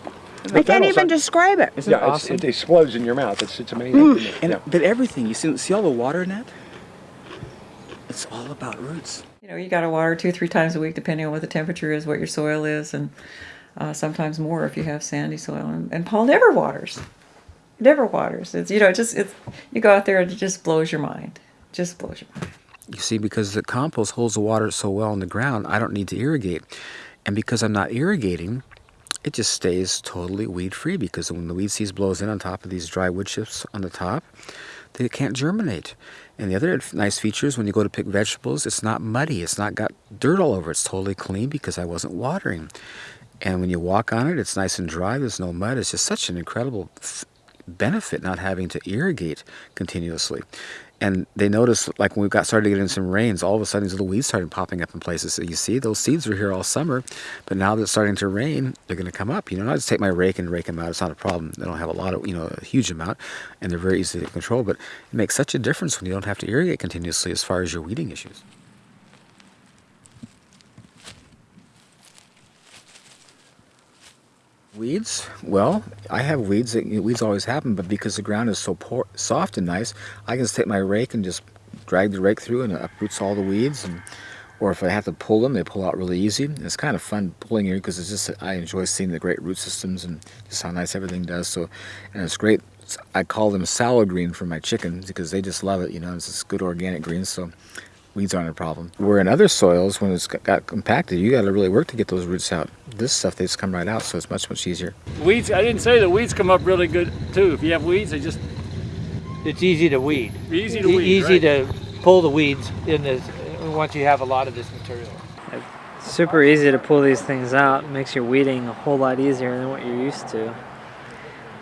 I can't even describe it. Isn't yeah, it awesome? it explodes in your mouth. It's, it's amazing. Mm. And, yeah. But everything, you see, see all the water in that? It's all about roots. You know, you got to water two, three times a week, depending on what the temperature is, what your soil is, and uh, sometimes more if you have sandy soil. And, and Paul never waters. Never waters. It's you know, just it's you go out there and it just blows your mind. Just blows your mind. You see, because the compost holds the water so well in the ground, I don't need to irrigate. And because I'm not irrigating, it just stays totally weed free because when the weed seeds blows in on top of these dry wood chips on the top, they can't germinate. And the other nice feature is when you go to pick vegetables, it's not muddy. It's not got dirt all over. It's totally clean because I wasn't watering. And when you walk on it, it's nice and dry. There's no mud. It's just such an incredible benefit not having to irrigate continuously. And they noticed, like when we got started getting some rains, all of a sudden these little weeds started popping up in places. So you see, those seeds were here all summer, but now that it's starting to rain, they're going to come up. You know, I just take my rake and rake them out. It's not a problem. They don't have a lot of, you know, a huge amount, and they're very easy to control. But it makes such a difference when you don't have to irrigate continuously as far as your weeding issues. Weeds? Well, I have weeds. Weeds always happen, but because the ground is so poor, soft and nice, I can just take my rake and just drag the rake through and it uproots all the weeds. And, or if I have to pull them, they pull out really easy. And it's kind of fun pulling here because it's just I enjoy seeing the great root systems and just how nice everything does. So, and it's great. I call them salad green for my chickens because they just love it. You know, it's just good organic greens. So weeds aren't a problem. Where in other soils, when it's got compacted, you got to really work to get those roots out. This stuff, they just come right out, so it's much, much easier. Weeds, I didn't say the weeds come up really good too. If you have weeds, they just... It's easy to weed. Easy to weed, Easy right. to pull the weeds in this, once you have a lot of this material. super easy to pull these things out. It makes your weeding a whole lot easier than what you're used to.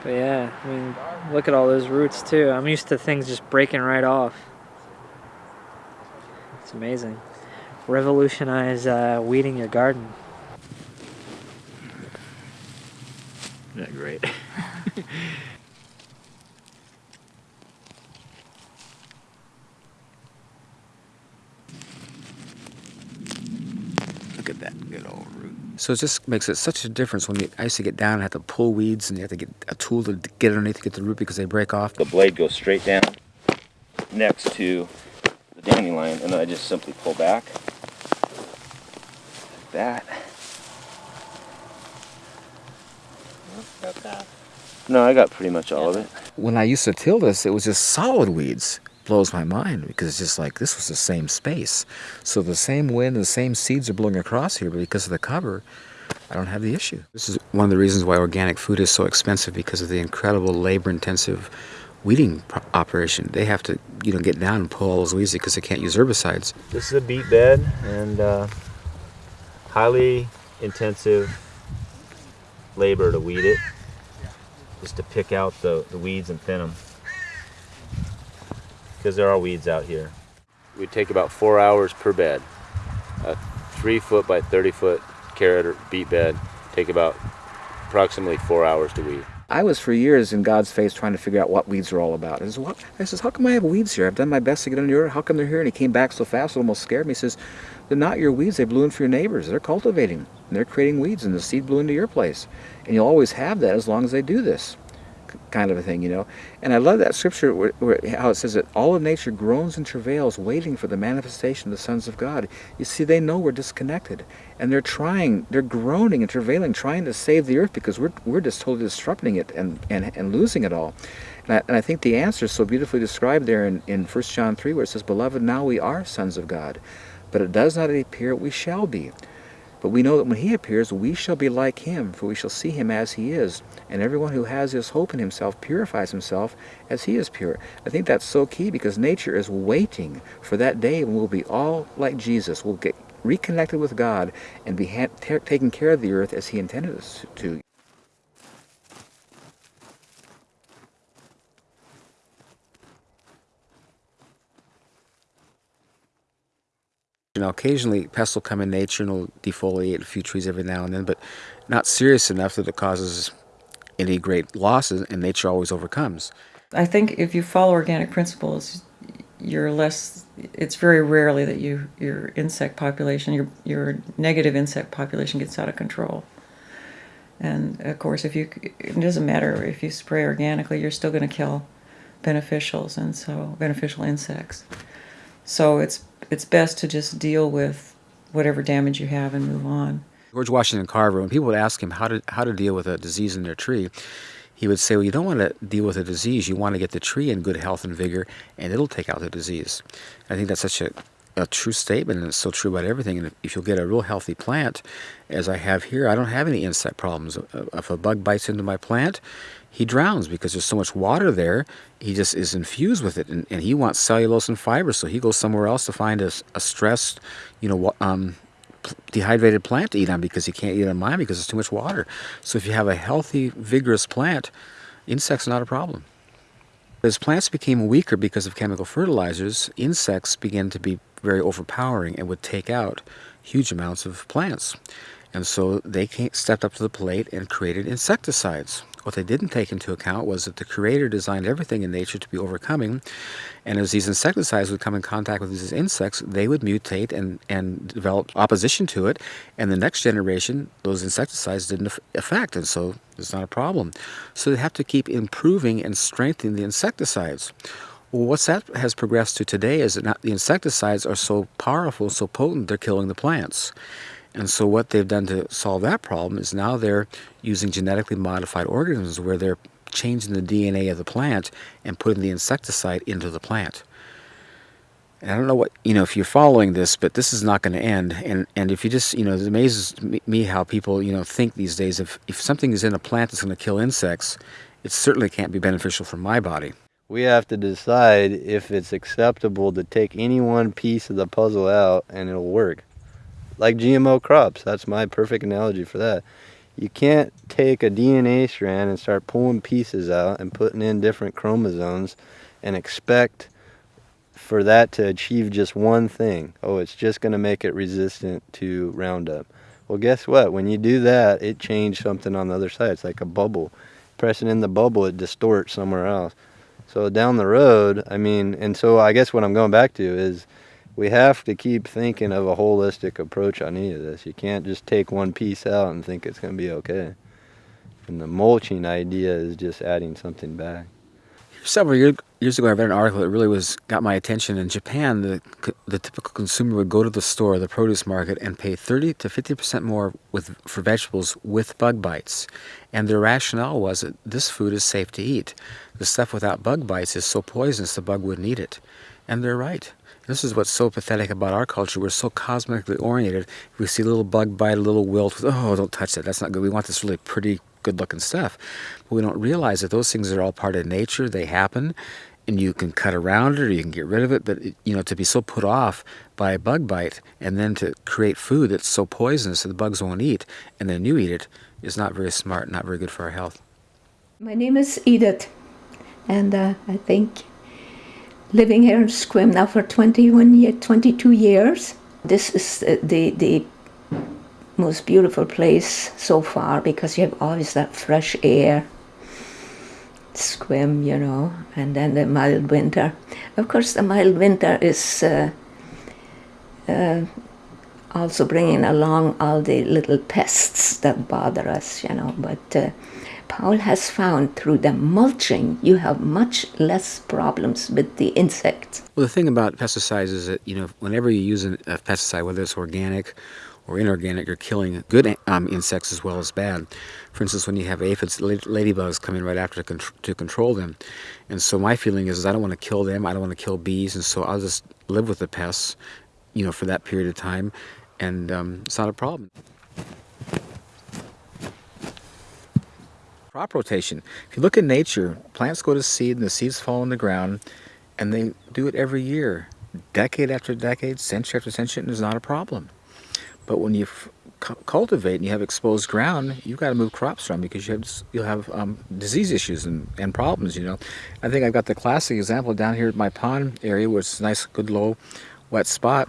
But yeah, I mean, look at all those roots too. I'm used to things just breaking right off. It's amazing. Revolutionize uh, weeding your garden. Isn't that great? Look at that good old root. So it just makes it such a difference when you, I used to get down and have to pull weeds and you have to get a tool to get underneath to get the root because they break off. The blade goes straight down next to the dandelion and then I just simply pull back like that. No, I got pretty much all of it. When I used to till this, it was just solid weeds. Blows my mind because it's just like this was the same space. So the same wind, and the same seeds are blowing across here, but because of the cover, I don't have the issue. This is one of the reasons why organic food is so expensive because of the incredible labor-intensive weeding operation. They have to, you know, get down and pull all those weeds because they can't use herbicides. This is a beet bed and uh, highly intensive labor to weed it, just to pick out the, the weeds and thin them. Because there are weeds out here. We take about four hours per bed. A three foot by 30 foot carrot or beet bed take about approximately four hours to weed. I was for years in God's face trying to figure out what weeds are all about. I says, what? I says, how come I have weeds here? I've done my best to get under your. How come they're here? And he came back so fast, it almost scared me. He says, they're not your weeds. They blew in for your neighbors. They're cultivating. And they're creating weeds, and the seed blew into your place. And you'll always have that as long as they do this kind of a thing, you know. And I love that scripture where, where, how it says that all of nature groans and travails waiting for the manifestation of the sons of God. You see, they know we're disconnected. And they're trying, they're groaning and travailing, trying to save the earth because we're, we're just totally disrupting it and, and, and losing it all. And I, and I think the answer is so beautifully described there in, in 1 John 3 where it says, Beloved, now we are sons of God. But it does not appear we shall be. But we know that when he appears, we shall be like him, for we shall see him as he is. And everyone who has this hope in himself purifies himself as he is pure. I think that's so key because nature is waiting for that day when we'll be all like Jesus. We'll get reconnected with God and be taking care of the earth as he intended us to. You know, occasionally pests will come in nature and will defoliate a few trees every now and then, but not serious enough that it causes any great losses, and nature always overcomes. I think if you follow organic principles, you're less. It's very rarely that you your insect population, your your negative insect population gets out of control. And of course, if you it doesn't matter if you spray organically, you're still going to kill beneficials and so beneficial insects. So it's it's best to just deal with whatever damage you have and move on. George Washington Carver, when people would ask him how to how to deal with a disease in their tree, he would say, "Well, you don't want to deal with a disease. You want to get the tree in good health and vigor, and it'll take out the disease." I think that's such a a true statement, and it's so true about everything. And if, if you'll get a real healthy plant, as I have here, I don't have any insect problems. Uh, If a bug bites into my plant, he drowns because there's so much water there. He just is infused with it, and, and he wants cellulose and fiber, so he goes somewhere else to find a, a stressed, you know, um, dehydrated plant to eat on because he can't eat on mine because there's too much water. So if you have a healthy, vigorous plant, insects are not a problem. As plants became weaker because of chemical fertilizers, insects began to be very overpowering and would take out huge amounts of plants. And so they stepped up to the plate and created insecticides. What they didn't take into account was that the Creator designed everything in nature to be overcoming, and as these insecticides would come in contact with these insects, they would mutate and, and develop opposition to it, and the next generation, those insecticides didn't affect, and so it's not a problem. So they have to keep improving and strengthening the insecticides. Well, what's that has progressed to today is that the insecticides are so powerful, so potent, they're killing the plants. And so what they've done to solve that problem is now they're using genetically modified organisms where they're changing the DNA of the plant and putting the insecticide into the plant. And I don't know what, you know, if you're following this, but this is not going to end. And, and if you just, you know, it amazes me- how people, you know, think these days if, if something is in a plant that's going to kill insects, it certainly can't be beneficial for my body. We have to decide if it's acceptable to take any one piece of the puzzle out and it'll work. Like GMO crops, that's my perfect analogy for that. You can't take a DNA strand and start pulling pieces out and putting in different chromosomes and expect for that to achieve just one thing. Oh, it's just going to make it resistant to Roundup. Well, guess what? When you do that, it changed something on the other side. It's like a bubble. Pressing in the bubble, it distorts somewhere else. So down the road, I mean, and so I guess what I'm going back to is we have to keep thinking of a holistic approach on any of this. You can't just take one piece out and think it's going to be okay. And the mulching idea is just adding something back. Several year, years ago, I read an article that really was got my attention. In Japan, the the typical consumer would go to the store, the produce market, and pay 30 to 50 percent more with for vegetables with bug bites. And their rationale was that this food is safe to eat. The stuff without bug bites is so poisonous the bug wouldn't eat it. And they're right. This is what's so pathetic about our culture. We're so cosmically oriented. We see a little bug bite, a little wilt, oh, don't touch that. That's not good. We want this really pretty, good looking stuff. But we don't realize that those things are all part of nature. They happen. And you can cut around it or you can get rid of it. But, you know, to be so put off by a bug bite and then to create food that's so poisonous that the bugs won't eat and then you eat it is not very smart, not very good for our health. My name is Edith, and uh, I think living here in Sequim now for 21 year, 22 years. This is uh, the the most beautiful place so far because you have always that fresh air. Sequim, you know, and then the mild winter. Of course, the mild winter is uh, uh, also bringing along all the little pests that bother us, you know. But uh, Paul has found through the mulching, you have much less problems with the insects. Well, the thing about pesticides is that you know whenever you use a pesticide, whether it's organic or inorganic, you're killing good um, insects as well as bad. For instance, when you have aphids, ladybugs come in right after to, to control them, and so my feeling is, is I don't want to kill them. I don't want to kill bees, and so I'll just live with the pests, you know, for that period of time, and um, it's not a problem. Crop rotation. If you look at nature, plants go to seed and the seeds fall in the ground, and they do it every year, decade after decade, century after century, and there's not a problem. But when you cultivate and you have exposed ground, you've got to move crops around because you have, you'll have um, disease issues and, and problems. You know, I think I've got the classic example down here at my pond area, where it's nice, good, low, wet spot.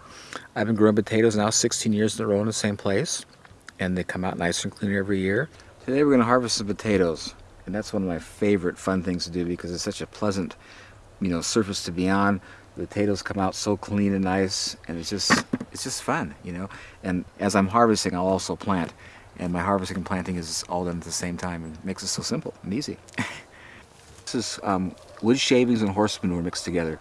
I've been growing potatoes now 16 years in a row in the same place, and they come out nice and clean every year. Today we're going to harvest some potatoes, and that's one of my favorite fun things to do because it's such a pleasant, you know, surface to be on. The potatoes come out so clean and nice, and it's just it's just fun, you know. And as I'm harvesting, I'll also plant, and my harvesting and planting is all done at the same time, and makes it so simple and easy. this is um, wood shavings and horse manure mixed together.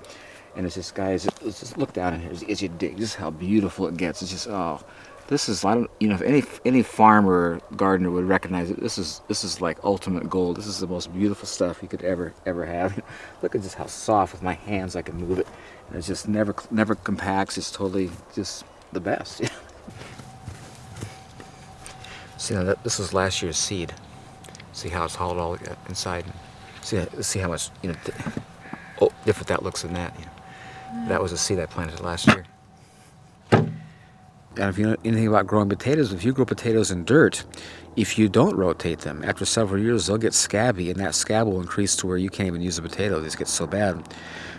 And it's just, guys, just look down here as, as you dig. Just how beautiful it gets. It's just, oh, this is, I don't, you know, if any any farmer gardener would recognize it, this is this is like ultimate gold. This is the most beautiful stuff you could ever ever have. look at just how soft with my hands I can move it. And it's just never never compacts. It's totally just the best. See, now that, this was last year's seed. See how it's hauled all inside. See, see how much you know. oh, different that looks than that. You know. That was a seed I planted last year. And if you know anything about growing potatoes, if you grow potatoes in dirt, if you don't rotate them, after several years they'll get scabby, and that scab will increase to where you can't even use a potato. These get so bad.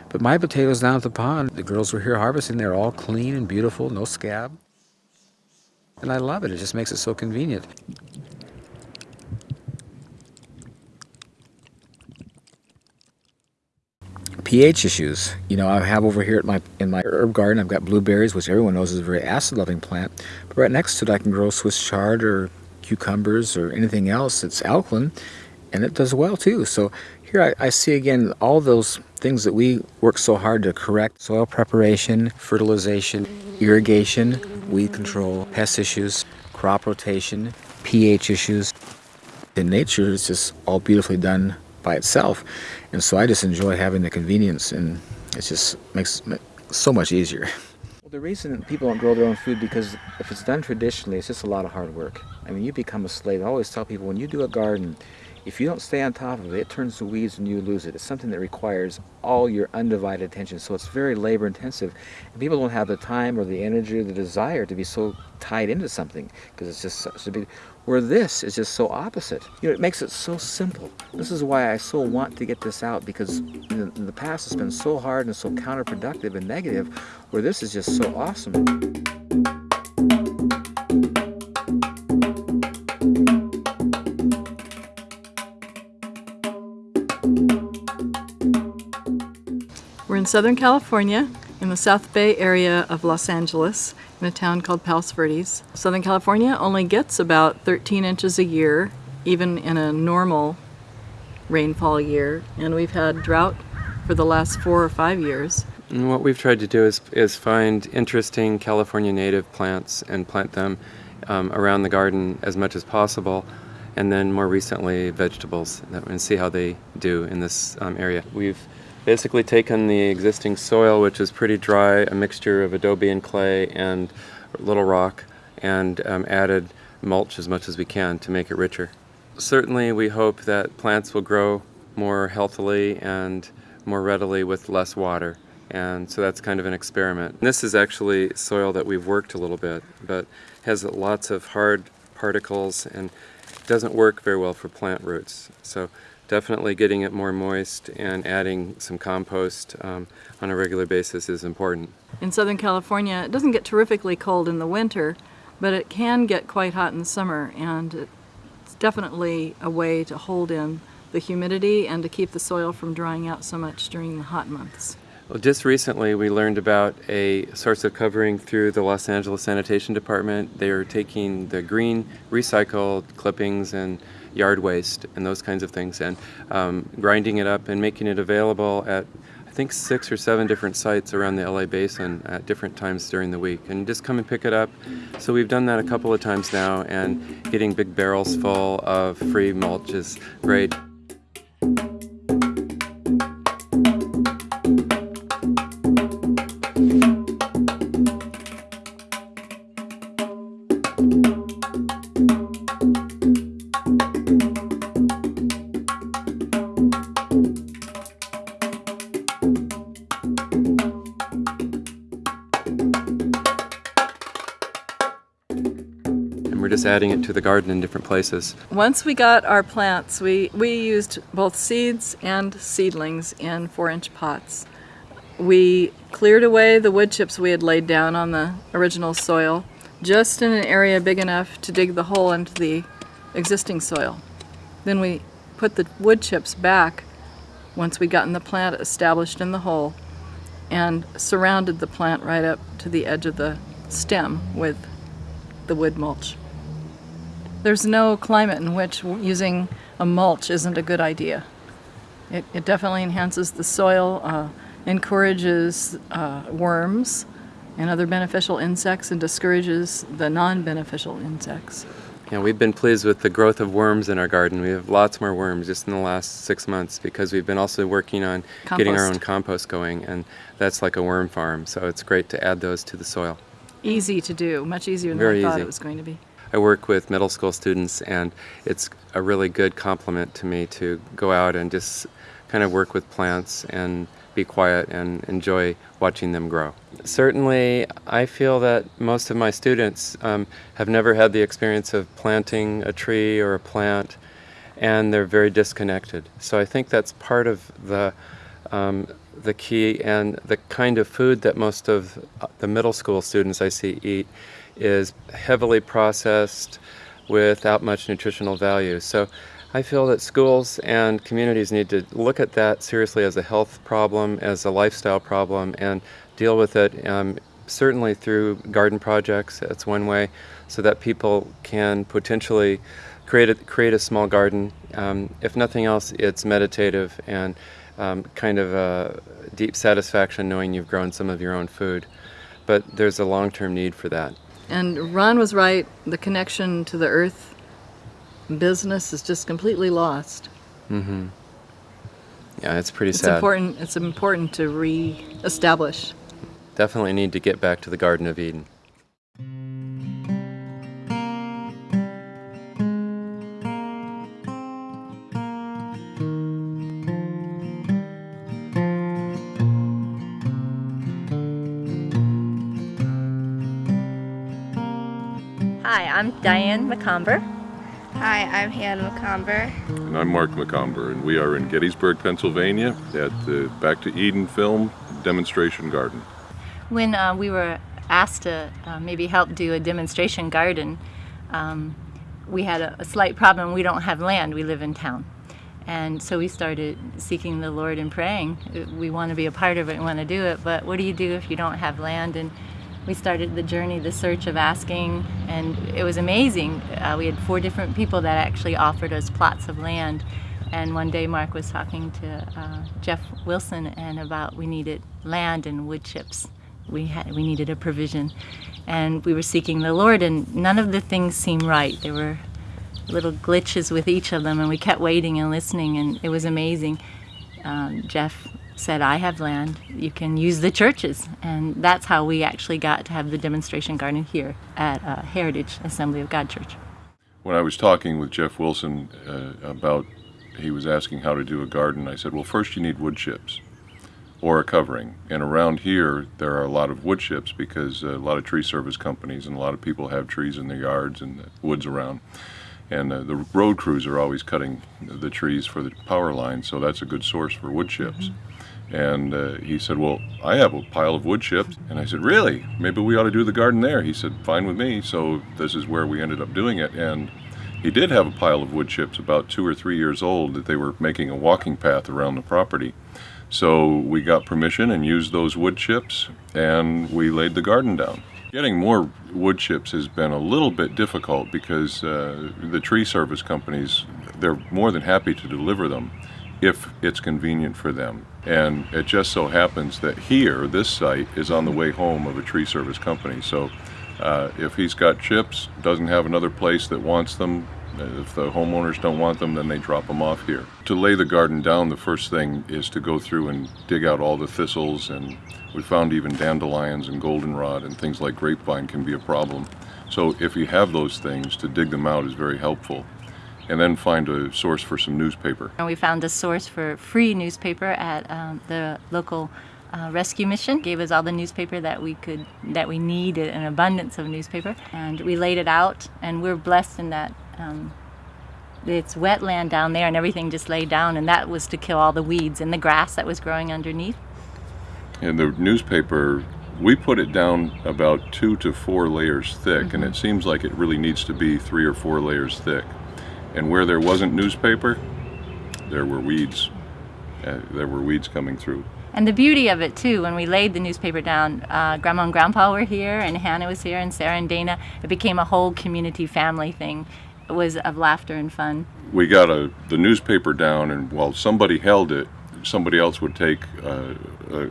But my potatoes down at the pond, the girls were here harvesting, they're all clean and beautiful, no scab. And I love it. It just makes it so convenient. pH issues. You know, I have over here at my in my herb garden, I've got blueberries, which everyone knows is a very acid-loving plant. But right next to it, I can grow Swiss chard or cucumbers or anything else that's alkaline, and it does well too. So here I, I see again all those things that we work so hard to correct: soil preparation, fertilization, irrigation, weed control, pest issues, crop rotation, pH issues. In nature, it's just all beautifully done by itself. And so I just enjoy having the convenience and it just makes it so much easier. Well, the reason people don't grow their own food because if it's done traditionally, it's just a lot of hard work. I mean, you become a slave. I always tell people when you do a garden, if you don't stay on top of it, it turns to weeds and you lose it. It's something that requires all your undivided attention. So it's very labor intensive. And people don't have the time or the energy or the desire to be so tied into something because it's just such a big. Where this is just so opposite. You know, it makes it so simple. This is why I so want to get this out because in the, in the past it's been so hard and so counterproductive and negative, where this is just so awesome. Southern California, in the South Bay area of Los Angeles, in a town called Palos Verdes. Southern California only gets about 13 inches a year, even in a normal rainfall year, and we've had drought for the last four or five years. And what we've tried to do is, is find interesting California native plants and plant them um, around the garden as much as possible and then more recently vegetables and see how they do in this um, area. We've basically taken the existing soil, which is pretty dry, a mixture of adobe and clay and little rock, and um, added mulch as much as we can to make it richer. Certainly we hope that plants will grow more healthily and more readily with less water. And so that's kind of an experiment. This is actually soil that we've worked a little bit, but has lots of hard particles and doesn't work very well for plant roots. So definitely getting it more moist and adding some compost um, on a regular basis is important. In Southern California, it doesn't get terrifically cold in the winter, but it can get quite hot in the summer, and it's definitely a way to hold in the humidity and to keep the soil from drying out so much during the hot months. Well, just recently we learned about a source of covering through the Los Angeles Sanitation Department. They are taking the green recycled clippings and yard waste and those kinds of things and um, grinding it up and making it available at I think six or seven different sites around the LA basin at different times during the week and just come and pick it up. So we've done that a couple of times now and getting big barrels full of free mulch is great. Adding it to the garden in different places. Once we got our plants, we, we used both seeds and seedlings in four inch pots. We cleared away the wood chips we had laid down on the original soil, just in an area big enough to dig the hole into the existing soil. Then we put the wood chips back once we gotten the plant established in the hole and surrounded the plant right up to the edge of the stem with the wood mulch. There's no climate in which using a mulch isn't a good idea. It, it definitely enhances the soil. Uh, encourages uh, worms and other beneficial insects and discourages the non-beneficial insects. Yeah, we've been pleased with the growth of worms in our garden. We have lots more worms just in the last six months because we've been also working on getting our own compost going, and that's like a worm farm. So it's great to add those to the soil. Easy to do, much easier than Very I thought easy. it was going to be. I work with middle school students, and it's a really good compliment to me to go out and just kind of work with plants and be quiet and enjoy watching them grow. Certainly, I feel that most of my students um, have never had the experience of planting a tree or a plant, and they're very disconnected. So I think that's part of the um, the key and the kind of food that most of uh, the middle school students I see eat is heavily processed without much nutritional value. So I feel that schools and communities need to look at that seriously as a health problem, as a lifestyle problem, and deal with it um, certainly through garden projects. That's one way, so that people can potentially create a, create a small garden. Um, if nothing else, it's meditative and um, kind of a deep satisfaction knowing you've grown some of your own food. But there's a long-term need for that. And Ron was right, the connection to the earth business is just completely lost. Mm-hmm. Yeah, it's pretty It's sad. important it's important to re-establish. Definitely need to get back to the Garden of Eden. I'm Diane McComber. Hi, I'm Hannah McComber. And I'm Mark McComber, and we are in Gettysburg, Pennsylvania at the Back to Eden Film Demonstration Garden. When uh, we were asked to uh, maybe help do a demonstration garden, um, we had a, a slight problem. We don't have land, we live in town. And so we started seeking the Lord and praying. Uh, We want to be a part of it, we want to do it, but what do you do if you don't have land? And we started the journey, the search of asking, and it was amazing. Uh, we had four different people that actually offered us plots of land. And one day Mark was talking to uh, Jeff Wilson and about we needed land and wood chips. We had we needed a provision, and we were seeking the Lord, and none of the things seemed right. There were little glitches with each of them, and we kept waiting and listening, and it was amazing. Um, Jeff said, I have land, you can use the churches. And that's how we actually got to have the demonstration garden here at uh, Heritage Assembly of God Church. When I was talking with Jeff Wilson uh, about, he was asking how to do a garden, I said, well, first you need wood chips or a covering. And around here, there are a lot of wood chips because uh, a lot of tree service companies and a lot of people have trees in their yards and the woods around. And uh, the road crews are always cutting the trees for the power line, so that's a good source for wood chips. And uh, he said, Well, I have a pile of wood chips. And I said, Really? Maybe we ought to do the garden there. He said, Fine with me. So this is where we ended up doing it. And he did have a pile of wood chips about two or three years old that they were making a walking path around the property. So we got permission and used those wood chips and we laid the garden down. Getting more wood chips has been a little bit difficult because uh, the tree service companies, they're more than happy to deliver them if it's convenient for them. And it just so happens that here, this site is on the way home of a tree service company. So uh, if he's got chips, doesn't have another place that wants them, if the homeowners don't want them, then they drop them off here. To lay the garden down, the first thing is to go through and dig out all the thistles, and we found even dandelions and goldenrod and things like grapevine can be a problem. So if you have those things, to dig them out is very helpful. And then find a source for some newspaper. And we found a source for free newspaper at um, the local uh, rescue mission. Gave us all the newspaper that we could, that we needed, an abundance of newspaper, and we laid it out. And we're blessed in that um, it's wetland down there, and everything just laid down, and that was to kill all the weeds and the grass that was growing underneath. And the newspaper, we put it down about two to four layers thick, and it seems like it really needs to be three or four layers thick. And where there wasn't newspaper, there were weeds. Uh, there were weeds coming through. And the beauty of it too, when we laid the newspaper down, uh, Grandma and Grandpa were here, and Hannah was here, and Sarah and Dana. It became a whole community family thing. It was of laughter and fun. We got a, the newspaper down, and while somebody held it, somebody else would take uh, a,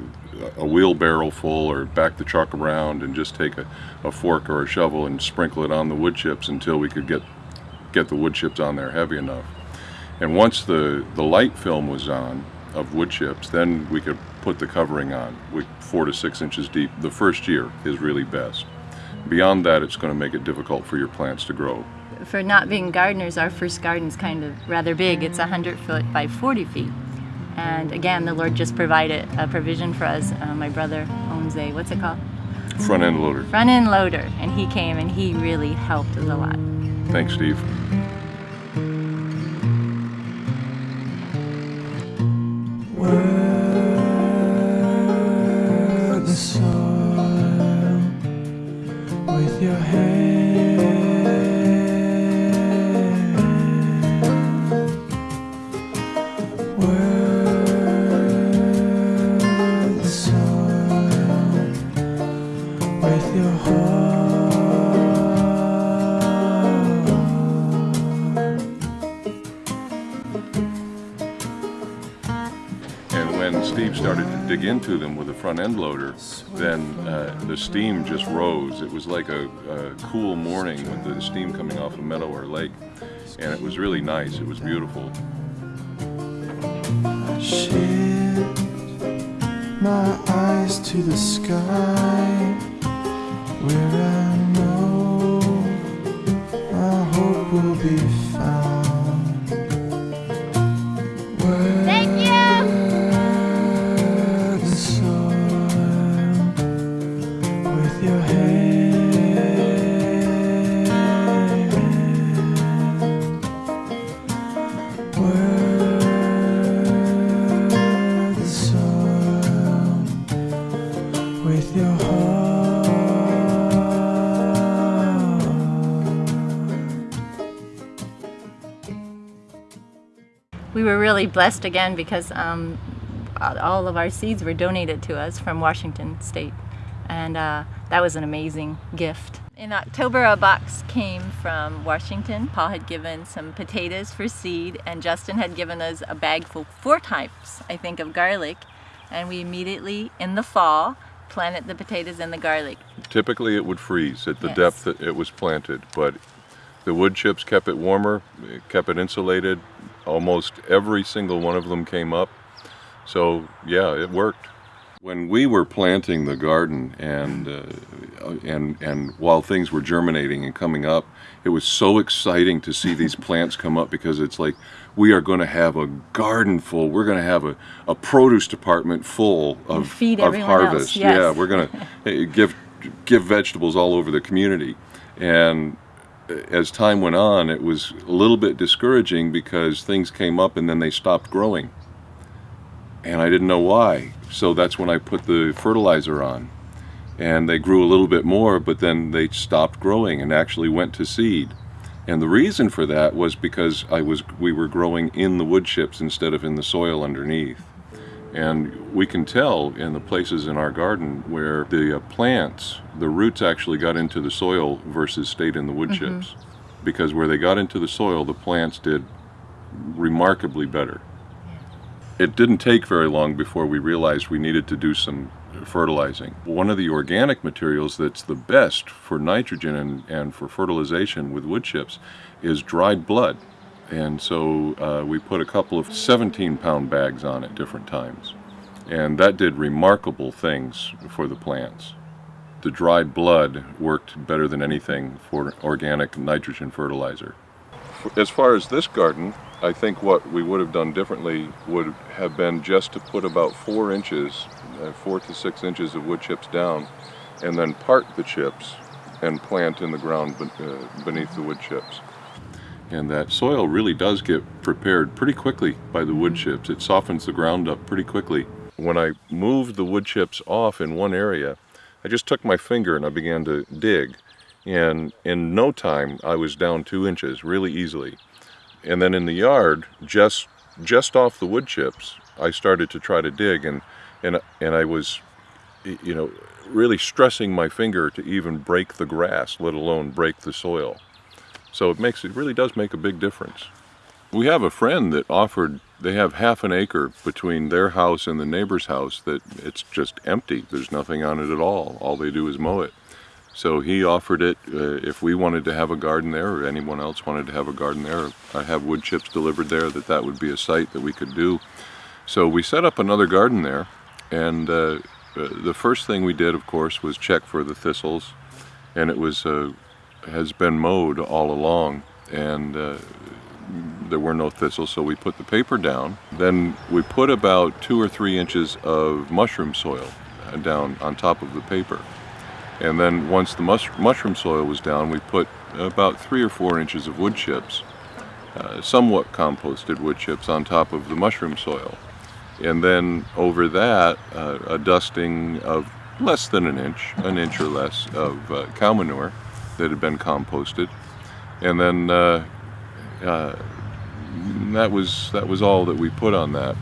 a wheelbarrow full or back the truck around and just take a, a fork or a shovel and sprinkle it on the wood chips until we could get get the wood chips on there heavy enough. And once the, the light film was on of wood chips, then we could put the covering on, we, four to six inches deep. The first year is really best. Beyond that, it's going to make it difficult for your plants to grow. For not being gardeners, our first garden's kind of rather big. It's 100 foot by 40 feet. And again, the Lord just provided a provision for us. Uh, my brother owns a, what's it called? Front end loader. Front end loader. And he came and he really helped us a lot. Thanks, Steve. Work the soil into them with a front end loader, then uh, the steam just rose. It was like a, a cool morning with the steam coming off a meadow or lake. And it was really nice. It was beautiful. Shift my eyes to the sky where I know my hope will be really blessed again because um, all of our seeds were donated to us from Washington State. And uh, that was an amazing gift. In October, a box came from Washington. Paul had given some potatoes for seed, and Justin had given us a bag full, four types, I think, of garlic. And we immediately, in the fall, planted the potatoes and the garlic. Typically it would freeze at the Yes. depth that it was planted, but the wood chips kept it warmer, kept it insulated. Almost every single one of them came up. So yeah, it worked. When we were planting the garden and uh, and and while things were germinating and coming up, it was so exciting to see these plants come up because it's like we are going to have a garden full. We're going to have a, a produce department full of, feed of everyone else, harvest. yes. Yeah, we're going to give give vegetables all over the community. And as time went on, it was a little bit discouraging because things came up and then they stopped growing. And I didn't know why. So that's when I put the fertilizer on. And they grew a little bit more, but then they stopped growing and actually went to seed. And the reason for that was because I was we were growing in the wood chips instead of in the soil underneath. And we can tell in the places in our garden where the uh, plants, the roots actually got into the soil versus stayed in the wood Mhm. chips. Because where they got into the soil, the plants did remarkably better. It didn't take very long before we realized we needed to do some fertilizing. One of the organic materials that's the best for nitrogen and, and for fertilization with wood chips is dried blood. And so uh, we put a couple of 17 pound bags on at different times. And that did remarkable things for the plants. The dried blood worked better than anything for organic nitrogen fertilizer. As far as this garden, I think what we would have done differently would have been just to put about four inches, uh, four to six inches of wood chips down, and then part the chips and plant in the ground uh, beneath the wood chips. And that soil really does get prepared pretty quickly by the wood chips. It softens the ground up pretty quickly. When I moved the wood chips off in one area, I just took my finger and I began to dig. And in no time, I was down two inches really easily. And then in the yard, just just off the wood chips, I started to try to dig, and and and I was, you know, really stressing my finger to even break the grass, let alone break the soil. So it makes it really does make a big difference. We have a friend that offered they have half an acre between their house and the neighbor's house that it's just empty. There's nothing on it at all. All they do is mow it. So he offered it uh, if we wanted to have a garden there or anyone else wanted to have a garden there, I have wood chips delivered there, that that would be a site that we could do. So we set up another garden there and uh, uh, the first thing we did, of course, was check for the thistles and it was uh, has been mowed all along and uh, there were no thistles so we put the paper down. Then we put about two or three inches of mushroom soil uh, down on top of the paper. And then once the mush mushroom soil was down we put about three or four inches of wood chips uh, somewhat composted wood chips on top of the mushroom soil. And then over that uh, a dusting of less than an inch, an inch or less of uh, cow manure that had been composted, and then uh, uh, that was that was all that we put on that.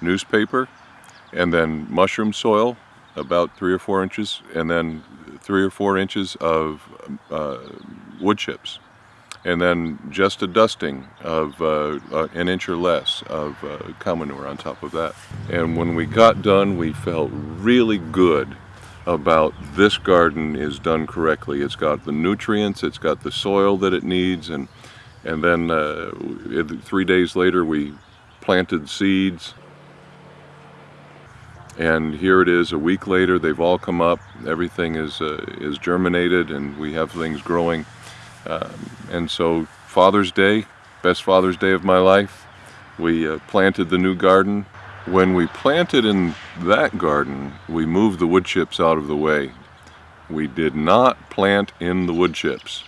Newspaper, and then mushroom soil, about three or four inches, and then three or four inches of uh, wood chips and then just a dusting of uh, uh, an inch or less of uh, cow manure on top of that. And when we got done, we felt really good about this garden is done correctly. It's got the nutrients, it's got the soil that it needs, and and then uh, three days later we planted seeds. And here it is a week later, they've all come up, everything is, uh, is germinated and we have things growing. Um, and so Father's Day, best Father's Day of my life, we uh, planted the new garden. When we planted in that garden, we moved the wood chips out of the way. We did not plant in the wood chips.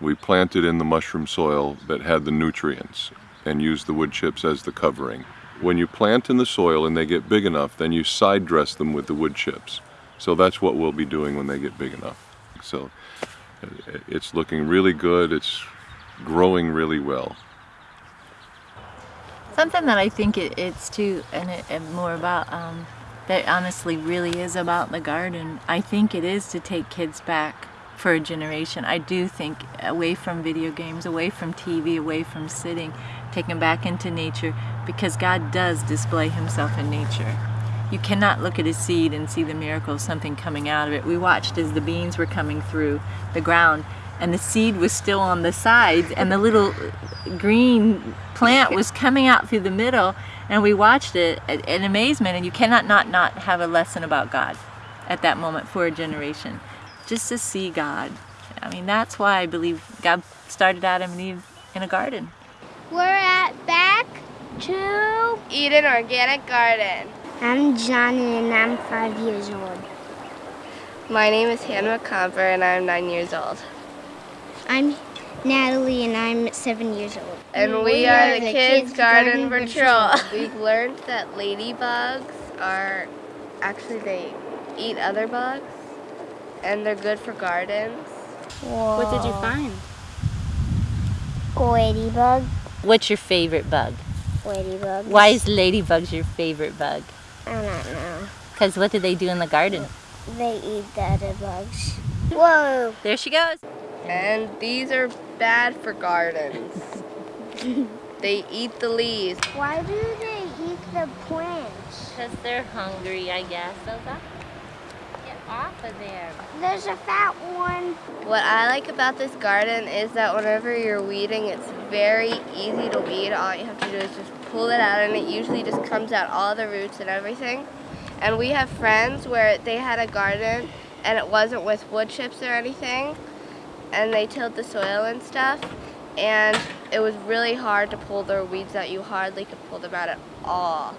We planted in the mushroom soil that had the nutrients and used the wood chips as the covering. When you plant in the soil and they get big enough, then you side dress them with the wood chips. So that's what we'll be doing when they get big enough. So uh, it's looking really good. It's growing really well. Something that I think it, it's too, and, it, and more about, um, that honestly really is about the garden. I think it is to take kids back for a generation. I do think away from video games, away from TV, away from sitting, take them back into nature because God does display himself in nature. You cannot look at a seed and see the miracle of something coming out of it. We watched as the beans were coming through the ground and the seed was still on the sides and the little green plant was coming out through the middle and we watched it in amazement and you cannot not not have a lesson about God at that moment for a generation. Just to see God. I mean that's why I believe God started Adam and Eve in a garden. We're at back to Eden Organic Garden. I'm Johnny and I'm five years old. My name is Hannah McComber and I'm nine years old I'm Natalie and I'm seven years old. And we, we are, are, the, Kids, Kids Garden, Garden Patrol. We've learned that ladybugs are actually they eat other bugs and they're good for gardens. Whoa. What did you find? Ladybug. What's your favorite bug? Ladybug. Why is ladybugs your favorite bug? I don't know. Because what do they do in the garden? They eat the other bugs. Whoa! There she goes. And these are bad for gardens. they eat the leaves. Why do they eat the plants? Because they're hungry, I guess. Elsa. Get off of there. There's a fat one. What I like about this garden is that whenever you're weeding, it's very easy to weed. All you have to do is just pull it out and it usually just comes out all the roots and everything. And we have friends where they had a garden and it wasn't with wood chips or anything and they tilled the soil and stuff and it was really hard to pull their weeds out. You hardly could pull them out at all.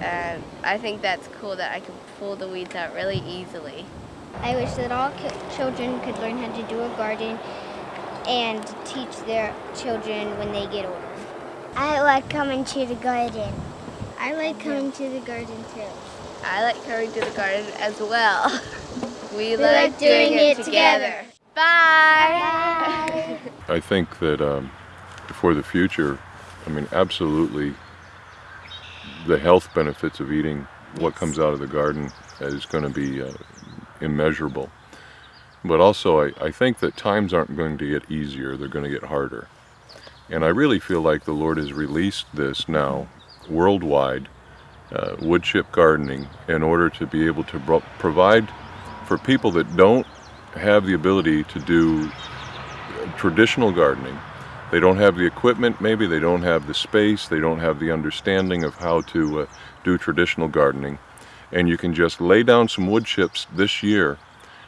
And I think that's cool that I can pull the weeds out really easily. I wish that all children could learn how to do a garden and teach their children when they get older. I like coming to the garden. I like coming to the garden too. I like coming to the garden as well. we, we like, like, doing, doing it, it together. together. Bye. I think that um, for the future, I mean, absolutely, the health benefits of eating what comes out of the garden is going to be uh, immeasurable. But also, I, I think that times aren't going to get easier, they're going to get harder. And I really feel like the Lord has released this now worldwide uh, wood chip gardening in order to be able to bro- provide for people that don't have the ability to do traditional gardening. They don't have the equipment, maybe they don't have the space, they don't have the understanding of how to uh, do traditional gardening. And you can just lay down some wood chips this year.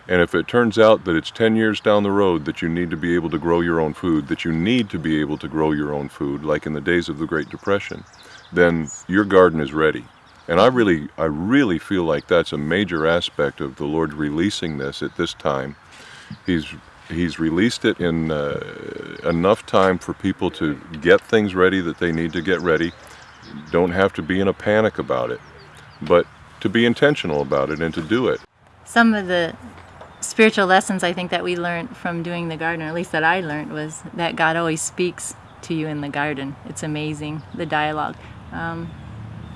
And if it turns out that it's 10 years down the road that you need to be able to grow your own food, that you need to be able to grow your own food, like in the days of the Great Depression, then your garden is ready. And I really, I really feel like that's a major aspect of the Lord releasing this at this time. He's He's released it in uh, enough time for people to get things ready that they need to get ready. Don't have to be in a panic about it, but to be intentional about it and to do it. Some of the spiritual lessons I think that we learned from doing the garden, or at least that I learned, was that God always speaks to you in the garden. It's amazing, the dialogue. Um,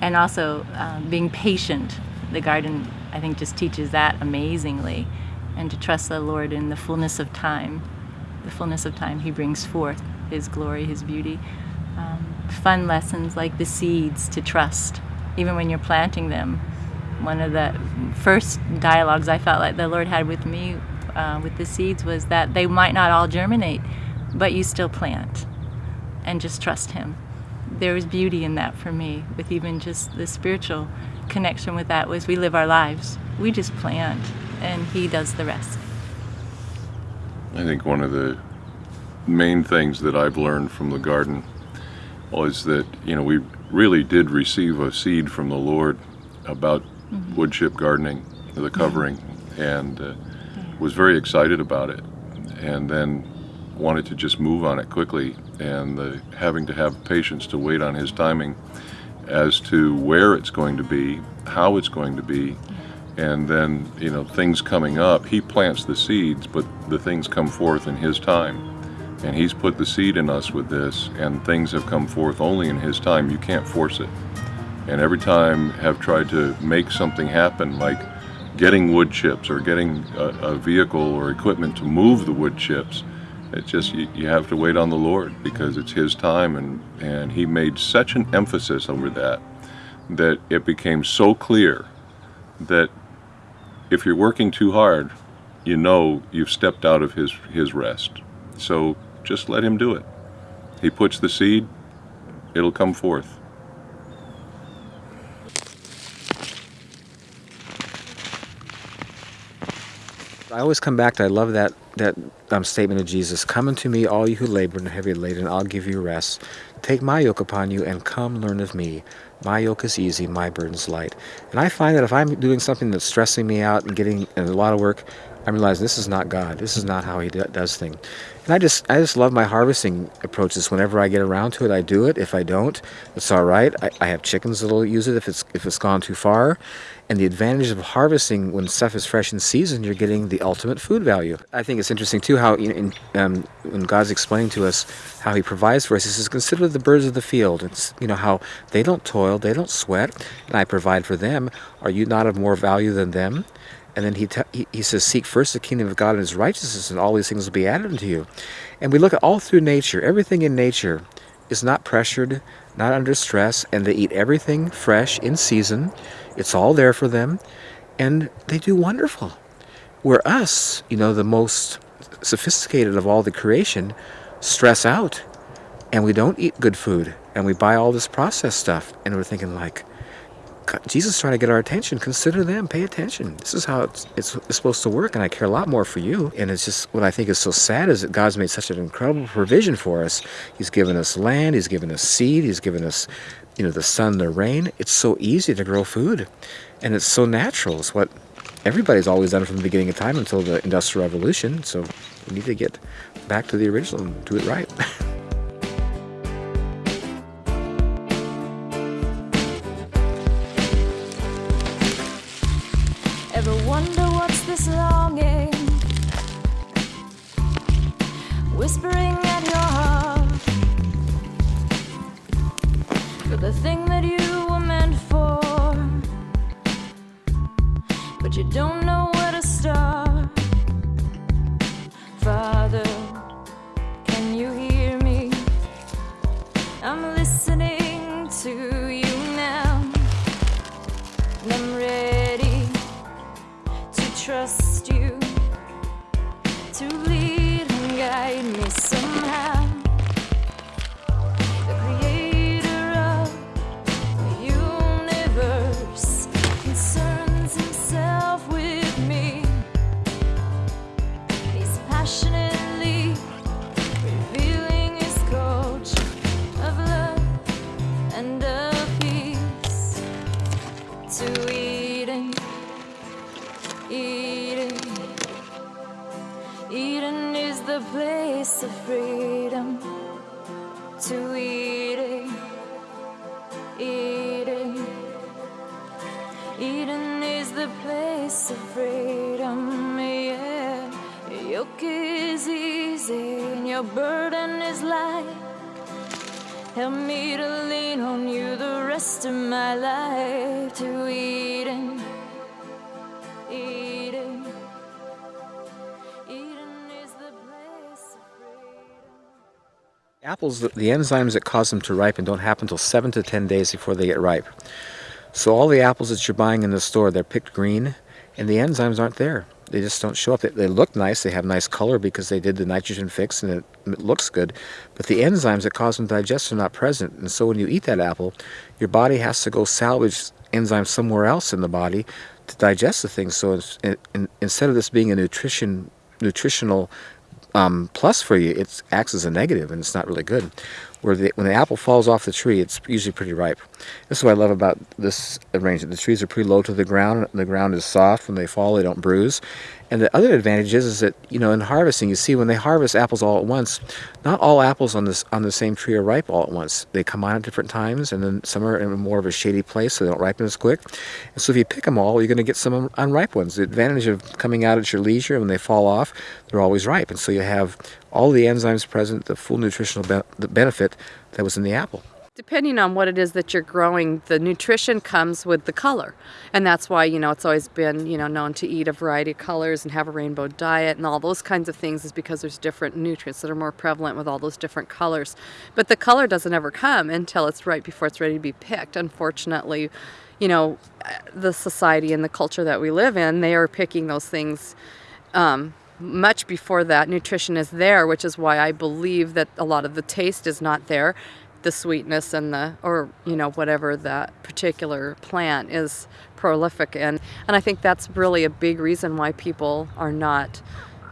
and also um, being patient. The garden, I think, just teaches that amazingly. And to trust the Lord in the fullness of time. The fullness of time He brings forth His glory, His beauty. Um, fun lessons like the seeds to trust, even when you're planting them. One of the first dialogues I felt like the Lord had with me uh, with the seeds was that they might not all germinate, but you still plant and just trust Him there was beauty in that for me with even just the spiritual connection with that was we live our lives. We just plant and he does the rest. I think one of the main things that i've learned from the garden was that you know we really did receive a seed from the lord about mm-hmm. wood chip gardening the covering and uh, was very excited about it. And then wanted to just move on it quickly and the, having to have patience to wait on his timing as to where it's going to be, how it's going to be, and then you know things coming up. He plants the seeds, but the things come forth in his time. And he's put the seed in us with this, and things have come forth only in his time. You can't force it. And every time have tried to make something happen, like getting wood chips or getting a, a vehicle or equipment to move the wood chips, it's just you, you have to wait on the Lord because it's His time, and and He made such an emphasis over that that it became so clear that if you're working too hard, you know you've stepped out of His His rest. So just let Him do it. He puts the seed; it'll come forth. I always come back to I love that that um, statement of Jesus, Come unto me, all you who labor and are heavy laden, I'll give you rest. Take my yoke upon you and come learn of me. My yoke is easy, my burden's light. And I find that if I'm doing something that's stressing me out and getting a lot of work, I'm realizing this is not God. This is not how He does things. And I just, I just love my harvesting approaches. Whenever I get around to it, I do it. If I don't, it's all right. I, I have chickens that'll use it if it's if it's gone too far. And the advantage of harvesting when stuff is fresh in season, you're getting the ultimate food value. I think it's interesting too how you know, in, um, when God's explaining to us how He provides for us, He says, "Consider the birds of the field. It's you know how they don't toil, they don't sweat, and I provide for them. Are you not of more value than them?" And then he, he, he says, Seek first the kingdom of God and his righteousness, and all these things will be added unto you. And we look at all through nature, everything in nature is not pressured, not under stress, and they eat everything fresh in season. It's all there for them, and they do wonderful. Where us, you know, the most sophisticated of all the creation, stress out, and we don't eat good food, and we buy all this processed stuff, and we're thinking like, Jesus is trying to get our attention. Consider them. Pay attention. This is how it's, it's, it's, supposed to work, and I care a lot more for you. And it's just what I think is so sad is that God's made such an incredible provision for us. He's given us land. He's given us seed. He's given us, you know, the sun, the rain. It's so easy to grow food, and it's so natural. It's what everybody's always done from the beginning of time until the Industrial Revolution. So we need to get back to the original and do it right. Apples, the enzymes that cause them to ripen don't happen until 7 to 10 days before they get ripe. So all the apples that you're buying in the store, they're picked green, and the enzymes aren't there. They just don't show up. They, they look nice, they have nice color because they did the nitrogen fix and it, it looks good, but the enzymes that cause them to digest are not present. And so when you eat that apple, your body has to go salvage enzymes somewhere else in the body to digest the thing. So in, instead of this being a nutrition nutritional um, plus for you, it acts as a negative, and it's not really good. Where the, when the apple falls off the tree, it's usually pretty ripe. This is what I love about this arrangement. The trees are pretty low to the ground. The ground is soft. When they fall, they don't bruise. And the other advantage is, is that you know in harvesting, you see when they harvest apples all at once, not all apples on this on the same tree are ripe all at once. They come on at different times, and then some are in more of a shady place, so they don't ripen as quick. And so if you pick them all, you're going to get some unripe ones. The advantage of coming out at your leisure when they fall off, they're always ripe, and so you have all the enzymes present, the full nutritional be- the benefit that was in the apple. Depending on what it is that you're growing, the nutrition comes with the color. And that's why, you know, it's always been, you know, known to eat a variety of colors and have a rainbow diet and all those kinds of things is because there's different nutrients that are more prevalent with all those different colors. But the color doesn't ever come until it's right before it's ready to be picked. Unfortunately, you know, the society and the culture that we live in, they are picking those things um, much before that nutrition is there, which is why I believe that a lot of the taste is not there, the sweetness and the or you know whatever that particular plant is prolific in, and I think that's really a big reason why people are not.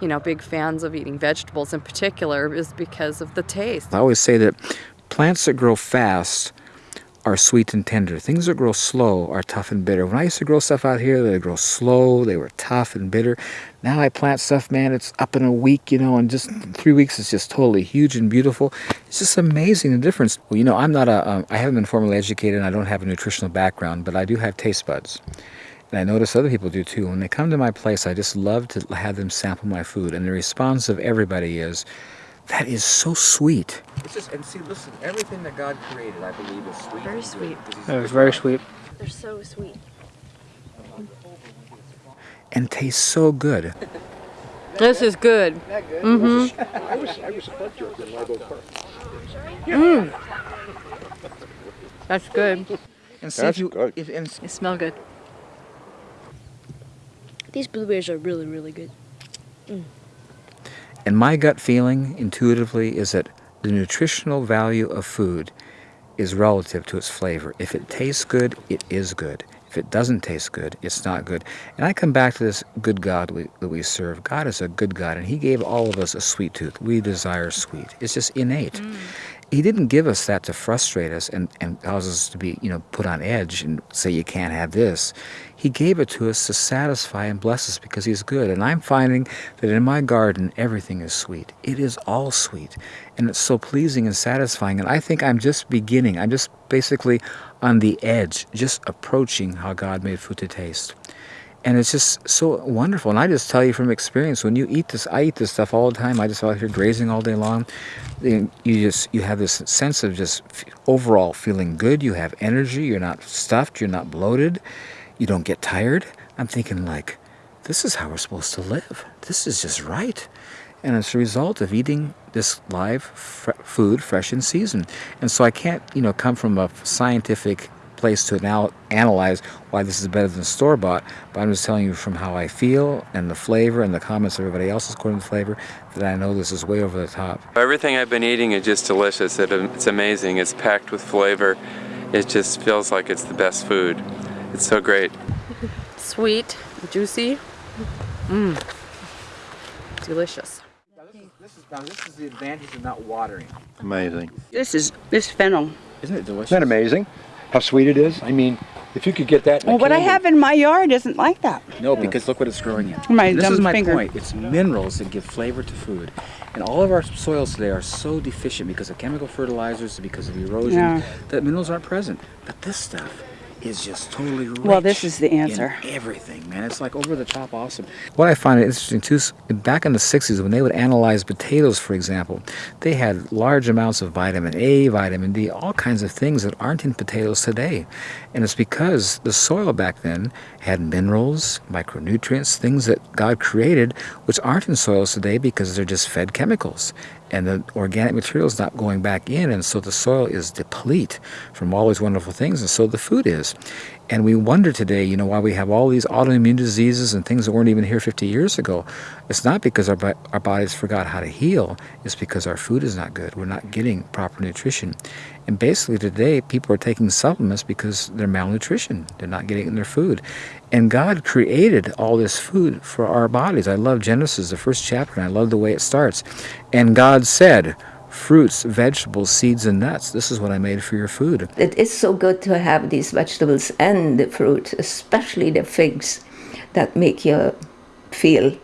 You know, big fans of eating vegetables in particular is because of the taste. I always say that plants that grow fast are sweet and tender. Things that grow slow are tough and bitter. When I used to grow stuff out here, they grow slow, they were tough and bitter. Now I plant stuff, man, it's up in a week, you know, and just three weeks it's just totally huge and beautiful. It's just amazing the difference. Well, you know, I'm not a, um, I haven't been formally educated and I don't have a nutritional background, but I do have taste buds. And I notice other people do too. When they come to my place, I just love to have them sample my food. And the response of everybody is, that is so sweet. It's just, and see, listen, everything that God created, I believe, is sweet. Very sweet. It was very sweet. They're so sweet. And tastes so good. This is good. Mm-hmm. I was, I was a butt joke in Live Oak Park. Mm. That's good. And see if you, if, and They smell good. These blueberries are really, really good. Mm. And my gut feeling intuitively is that the nutritional value of food is relative to its flavor. If it tastes good, it is good. If it doesn't taste good, it's not good. And I come back to this good God we, that we serve. God is a good God, and He gave all of us a sweet tooth. We desire sweet. It's just innate. Mm. He didn't give us that to frustrate us and, and cause us to be, you know, put on edge and say you can't have this. He gave it to us to satisfy and bless us because He's good. And I'm finding that in my garden, everything is sweet. It is all sweet. And it's so pleasing and satisfying. And I think I'm just beginning. I'm just basically on the edge, just approaching how God made food to taste. And it's just so wonderful. And I just tell you from experience, when you eat this, I eat this stuff all the time. I just out here grazing all day long. You just you have this sense of just overall feeling good. You have energy. You're not stuffed. You're not bloated. You don't get tired. I'm thinking like, this is how we're supposed to live. This is just right. And it's a result of eating this live fr- food, fresh in season. And so I can't, you know, come from a scientific place to anal- analyze why this is better than store bought, but I'm just telling you from how I feel and the flavor and the comments everybody else is quoting the flavor that I know this is way over the top. Everything I've been eating is just delicious. It, it's amazing. It's packed with flavor. It just feels like it's the best food. It's so great. Sweet, juicy, mmm, delicious. This is, now this is the advantage of not watering. Amazing. This is this fennel. Isn't it delicious? Isn't that amazing? How sweet it is? I mean, if you could get that in a Well, what I have in my yard isn't like that. No, because look what it's growing in. My And this dumb is my finger. point. It's minerals that give flavor to food. And all of our soils today are so deficient because of chemical fertilizers, because of erosion, Yeah. that minerals aren't present. But this stuff is just totally Well, this is the answer. everything, man. It's like over the top awesome. What I find interesting too, back in the 60s, when they would analyze potatoes, for example, they had large amounts of vitamin A, vitamin D, all kinds of things that aren't in potatoes today. And it's because the soil back then had minerals, micronutrients, things that God created, which aren't in soils today because they're just fed chemicals. And the organic material is not going back in, and so the soil is deplete from all these wonderful things, and so the food is. And we wonder today, you know, why we have all these autoimmune diseases and things that weren't even here 50 years ago. It's not because our, our bodies forgot how to heal, it's because our food is not good. We're not getting proper nutrition. And basically today, people are taking supplements because they're malnutrition. They're not getting in their food. And God created all this food for our bodies. I love Genesis, the first chapter, and I love the way it starts. And God said, fruits, vegetables, seeds, and nuts. This is what I made for your food. It is so good to have these vegetables and the fruit, especially the figs, that make you feel,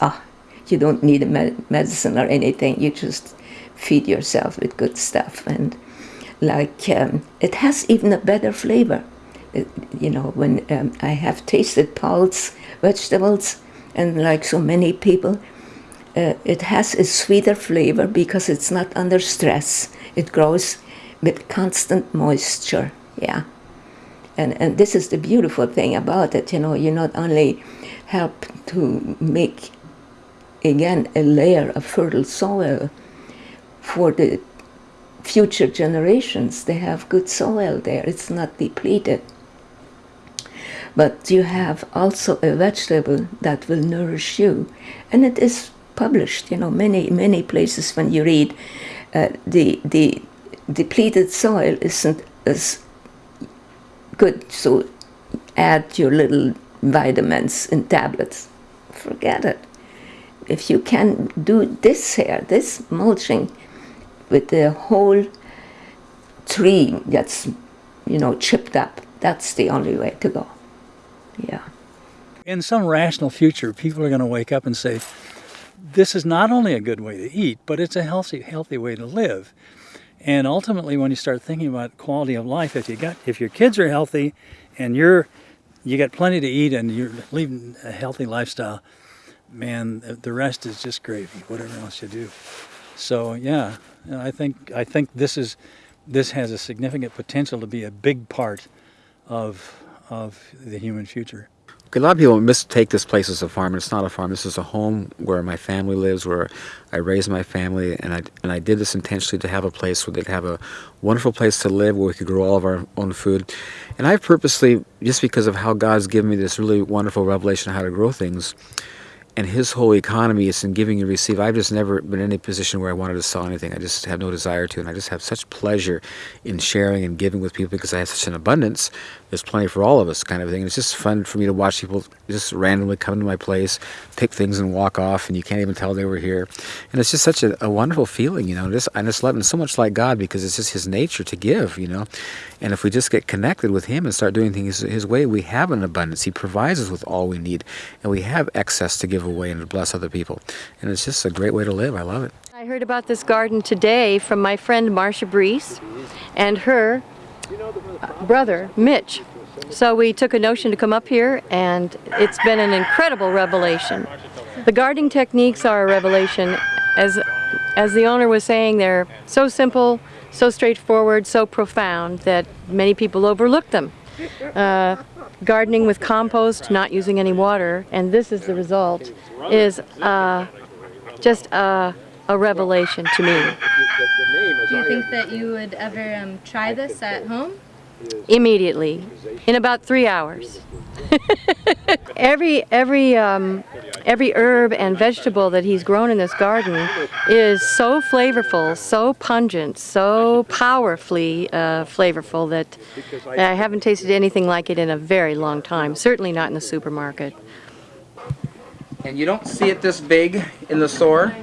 ah, you don't need medicine or anything. You just feed yourself with good stuff, and like um, it has even a better flavor. You know, when um, I have tasted Paul's vegetables, and like so many people, uh, it has a sweeter flavor because it's not under stress. It grows with constant moisture. Yeah. And, and this is the beautiful thing about it. You know, you not only help to make, again, a layer of fertile soil for the future generations. They have good soil there, it's not depleted. But you have also a vegetable that will nourish you. And it is published, you know, many, many places when you read uh, the, the depleted soil isn't as good, so add your little vitamins in tablets. Forget it. If you can do this here, this mulching with the whole tree that's, you know, chipped up, that's the only way to go. Yeah. In some rational future, people are going to wake up and say, this is not only a good way to eat, but it's a healthy, healthy way to live. And ultimately, when you start thinking about quality of life, if you got, if your kids are healthy, and you're, you got plenty to eat, and you're leading a healthy lifestyle, man, the- rest is just gravy. Whatever else you do. So yeah, I think I think this is, this has a significant potential to be a big part of of the human future. A lot of people mistake this place as a farm, and it's not a farm. This is a home where my family lives, where I raise my family, and I and I did this intentionally to have a place where they'd have a wonderful place to live, where we could grow all of our own food. And I purposely, just because of how God's given me this really wonderful revelation of how to grow things, and His whole economy is in giving and receive. I've just never been in any position where I wanted to sell anything. I just have no desire to, and I just have such pleasure in sharing and giving with people because I have such an abundance. There's plenty for all of us, kind of thing. And it's just fun for me to watch people just randomly come to my place, pick things, and walk off, and you can't even tell they were here. And it's just such a, a wonderful feeling, you know. Just I just love it so much like God because it's just His nature to give, you know. And if we just get connected with Him and start doing things His way, we have an abundance. He provides us with all we need, and we have excess to give away and to bless other people. And it's just a great way to live. I love it. I heard about this garden today from my friend Marcia Brees and her uh, brother Mitch. So we took a notion to come up here and it's been an incredible revelation. The gardening techniques are a revelation. As, as the owner was saying, they're so simple, so straightforward, so profound that many people overlook them. Uh, gardening with compost, not using any water, and this is the result, is uh, just a, a revelation to me. Do you think that you would ever um, try this at home? Immediately, in about three hours. every every um, every herb and vegetable that he's grown in this garden is so flavorful, so pungent, so powerfully uh, flavorful that I haven't tasted anything like it in a very long time. Certainly not in the supermarket. And you don't see it this big in the store.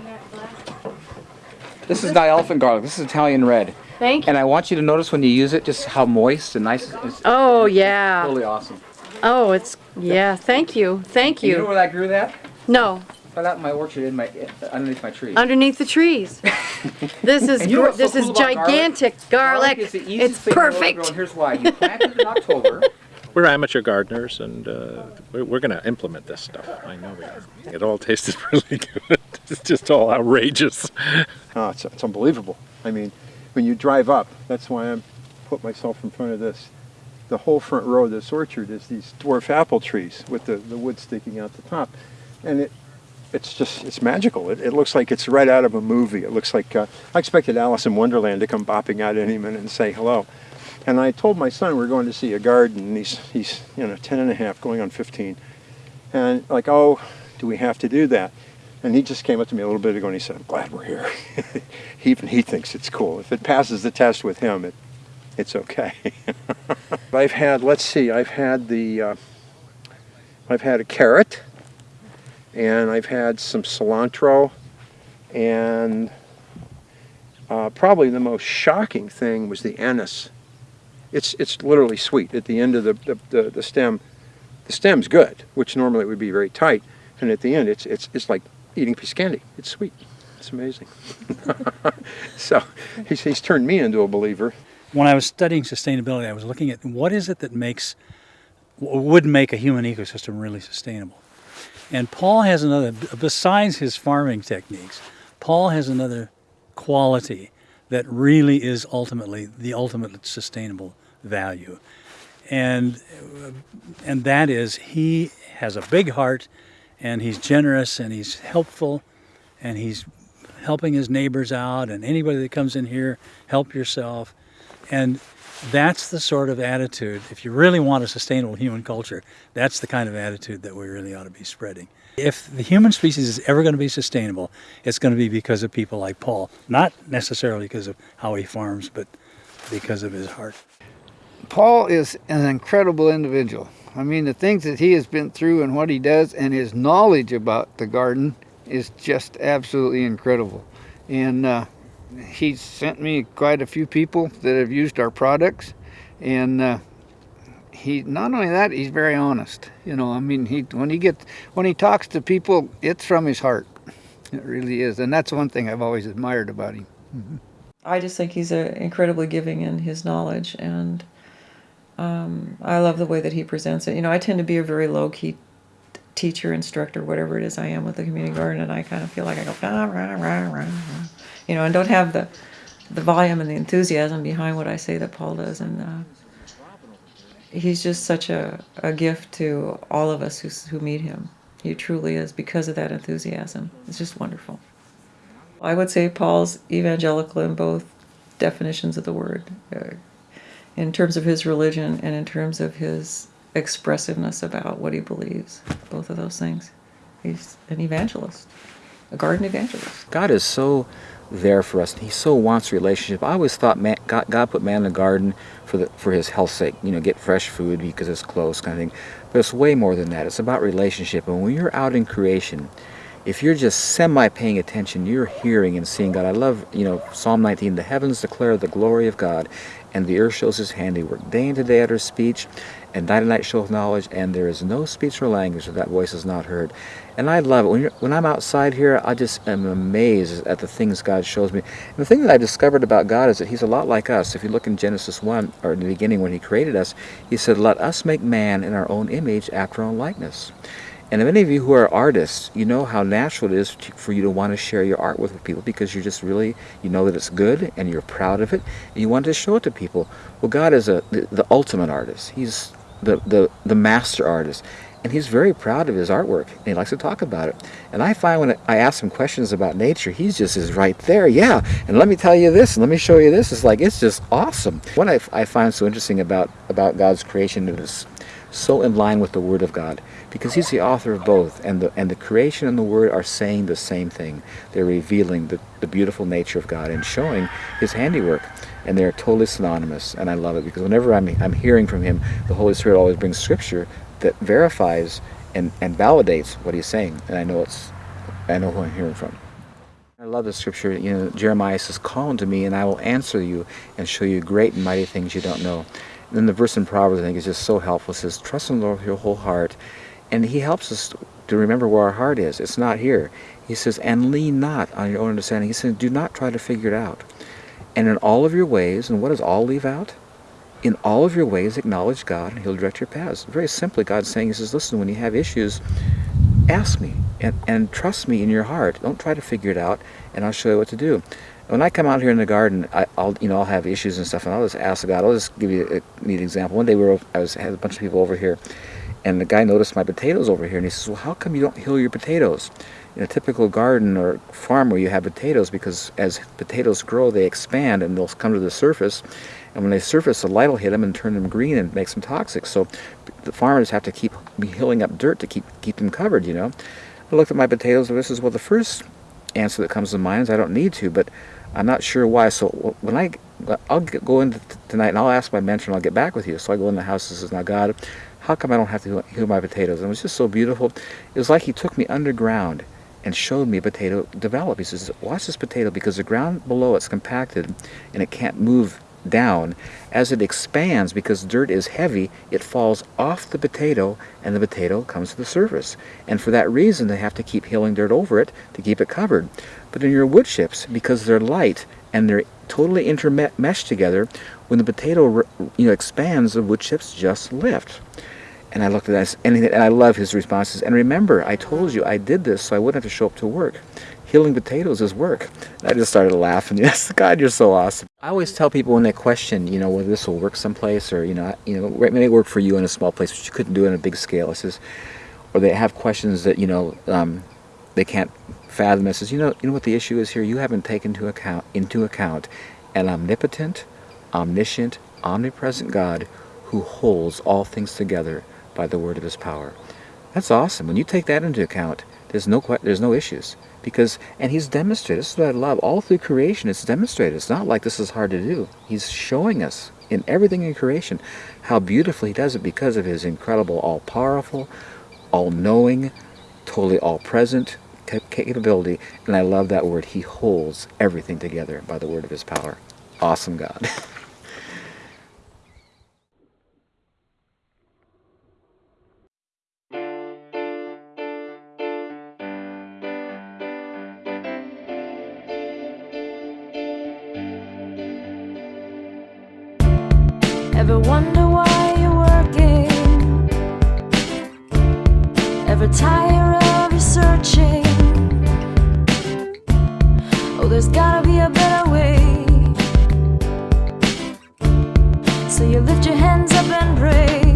This is not elephant garlic. This is Italian red. Thank you. And I want you to notice when you use it, just how moist and nice. It's Oh yeah. totally awesome. Oh, it's yeah. Thank you. Thank And you know you. where I grew that? No, I out in my orchard, in my underneath my tree. underneath the trees. This is you know gr- so this is cool about garlic? gigantic garlic. is the easiest It's thing in to perfect. grow, here's why. You plant it in October. We're amateur gardeners, and uh, we're, we're going to implement this stuff. I know we are. It all tasted really good. It's just all outrageous. Oh, it's, it's unbelievable. I mean, when you drive up, that's why I'm put myself in front of this. The whole front row of this orchard is these dwarf apple trees with the, the wood sticking out the top. And it, it's just, it's magical. It, it looks like it's right out of a movie. It looks like, uh, I expected Alice in Wonderland to come bopping out any minute and say hello. And I told my son we are going to see a garden, he's, he's, you know, 10 and a half, going on 15. And like, oh, do we have to do that? And he just came up to me a little bit ago and he said, I'm glad we're here. he, even he thinks it's cool. If it passes the test with him, it, it's okay. I've had, let's see, I've had the, uh, I've had a carrot, and I've had some cilantro, and uh, probably the most shocking thing was the anise. It's, it's literally sweet at the end of the, the, the, the stem. The stem's good, which normally would be very tight, and at the end it's, it's, it's like eating piece of candy. It's sweet. It's amazing. so he's, he's turned me into a believer. When I was studying sustainability, I was looking at what is it that makes would make a human ecosystem really sustainable. And Paul has another besides his farming techniques, Paul has another quality that really is ultimately the ultimate sustainable value. And uh, and that is he has a big heart and he's generous and he's helpful and he's helping his neighbors out and anybody that comes in here help yourself. And that's the sort of attitude if you really want a sustainable human culture that's the kind of attitude that we really ought to be spreading. If the human species is ever going to be sustainable it's going to be because of people like paul. Not necessarily because of how he farms but because of his heart. Paul is an incredible individual. I mean, the things that he has been through and what he does and his knowledge about the garden is just absolutely incredible. And uh, he's sent me quite a few people that have used our products. And uh, he not only that, he's very honest. You know, I mean, he when he gets when he talks to people, it's from his heart. It really is, and that's one thing I've always admired about him. I just think he's a incredibly giving in his knowledge, and um, I love the way that he presents it. You know, I tend to be a very low key teacher, instructor, whatever it is I am with the community garden, and I kind of feel like I go rah, rah, rah, rah, you know, and don't have the the volume and the enthusiasm behind what I say that Paul does, and uh, he's just such a, a gift to all of us who who meet him. He truly is because of that enthusiasm. It's just wonderful. I would say Paul's evangelical in both definitions of the word, uh, in terms of his religion and in terms of his expressiveness about what he believes. Both of those things. He's an evangelist, a garden evangelist. God is so there for us. He so wants relationship. I always thought man, God, God put man in the garden for the for His health's sake. You know, get fresh food because it's close, kind of thing. But it's way more than that. It's about relationship. And when you're out in creation, if you're just semi paying attention, you're hearing and seeing God. I love, you know, Psalm 19. The heavens declare the glory of God, and the earth shows His handiwork. Day into day utters speech, and night and night showeth knowledge. And there is no speech or language that that voice is not heard. And I love it. When, when I'm outside here, I just am amazed at the things God shows me. And the thing that I discovered about God is that He's a lot like us. If you look in Genesis 1, or in the beginning when He created us, He said, Let us make man in our own image after our own likeness. And many of you who are artists, you know how natural it is for you to want to share your art with people because you're just really, you know that it's good and you're proud of it and you want to show it to people. Well, God is a, the, the ultimate artist. He's the, the, the master artist. And he's very proud of his artwork, and he likes to talk about it. And I find when I ask him questions about nature, he's just is right there. Yeah, and let me tell you this, and let me show you this. It's like, it's just awesome. What I, I find so interesting about, about God's creation is so in line with the Word of God because He's the author of both, and the and the creation and the Word are saying the same thing. They're revealing the, the beautiful nature of God and showing His handiwork, and they're totally synonymous. And I love it because whenever I'm I'm hearing from Him, the Holy Spirit always brings Scripture that verifies and and validates what He's saying, and I know it's I know who I'm hearing from. I love the scripture. You know, Jeremiah says, "Call unto me, and I will answer you, and show you great and mighty things you don't know." And then the verse in Proverbs, I think, is just so helpful. It says, "Trust in the Lord with your whole heart," and He helps us to remember where our heart is. It's not here. He says, "And lean not on your own understanding." He says, "Do not try to figure it out." And in all of your ways, and what does all leave out? In all of your ways, acknowledge God, and He'll direct your paths. Very simply, God's saying, He says, "Listen, when you have issues, ask me and, and trust me in your heart. Don't try to figure it out, and I'll show you what to do. When I come out here in the garden, I, will you know I'll have issues and stuff, and I'll just ask God. I'll just give you a neat example. One day we were I was had a bunch of people over here, and the guy noticed my potatoes over here, and he says, "Well, how come you don't hill your potatoes?" In a typical garden or farm where you have potatoes, because as potatoes grow, they expand and they'll come to the surface, and when they surface, the light will hit them and turn them green and makes them toxic. So the farmers have to keep hilling up dirt to keep keep them covered. You know. I looked at my potatoes, and this is well, the first answer that comes to mind is I don't need to, but I'm not sure why. So when I, I'll go in tonight and I'll ask my mentor and I'll get back with you. So I go in the house and says, now God, how come I don't have to heal my potatoes? And it was just so beautiful. It was like he took me underground and showed me a potato develop. He says, watch this potato because the ground below it's compacted and it can't move down. As it expands, because dirt is heavy, it falls off the potato and the potato comes to the surface. And for that reason, they have to keep hilling dirt over it to keep it covered. But in your wood chips, because they're light and they're totally intermeshed together, when the potato you know expands, the wood chips just lift. And I looked at that, and I love his responses. And remember, I told you I did this so I wouldn't have to show up to work healing potatoes is work. I just started laughing. Yes, God, you're so awesome. I always tell people when they question, you know, whether this will work someplace or, you know, you know, it may work for you in a small place, but you couldn't do it on a big scale. It says, or they have questions that, you know, um, they can't fathom. It says, you know, you know what the issue is here? You haven't taken into account, into account an omnipotent, omniscient, omnipresent God who holds all things together by the word of his power. That's awesome. When you take that into account, there's no, there's no issues. Because and he's demonstrated this is what i love all through creation it's demonstrated. It's not like this is hard to do. He's showing us in everything in creation how beautifully he does it because of his incredible all-powerful all-knowing totally all-present capability. And i love that word he holds everything together by the word of his power. Awesome god Ever wonder why you're working? Ever tire of your searching? Oh, there's gotta be a better way. So you lift your hands up and pray.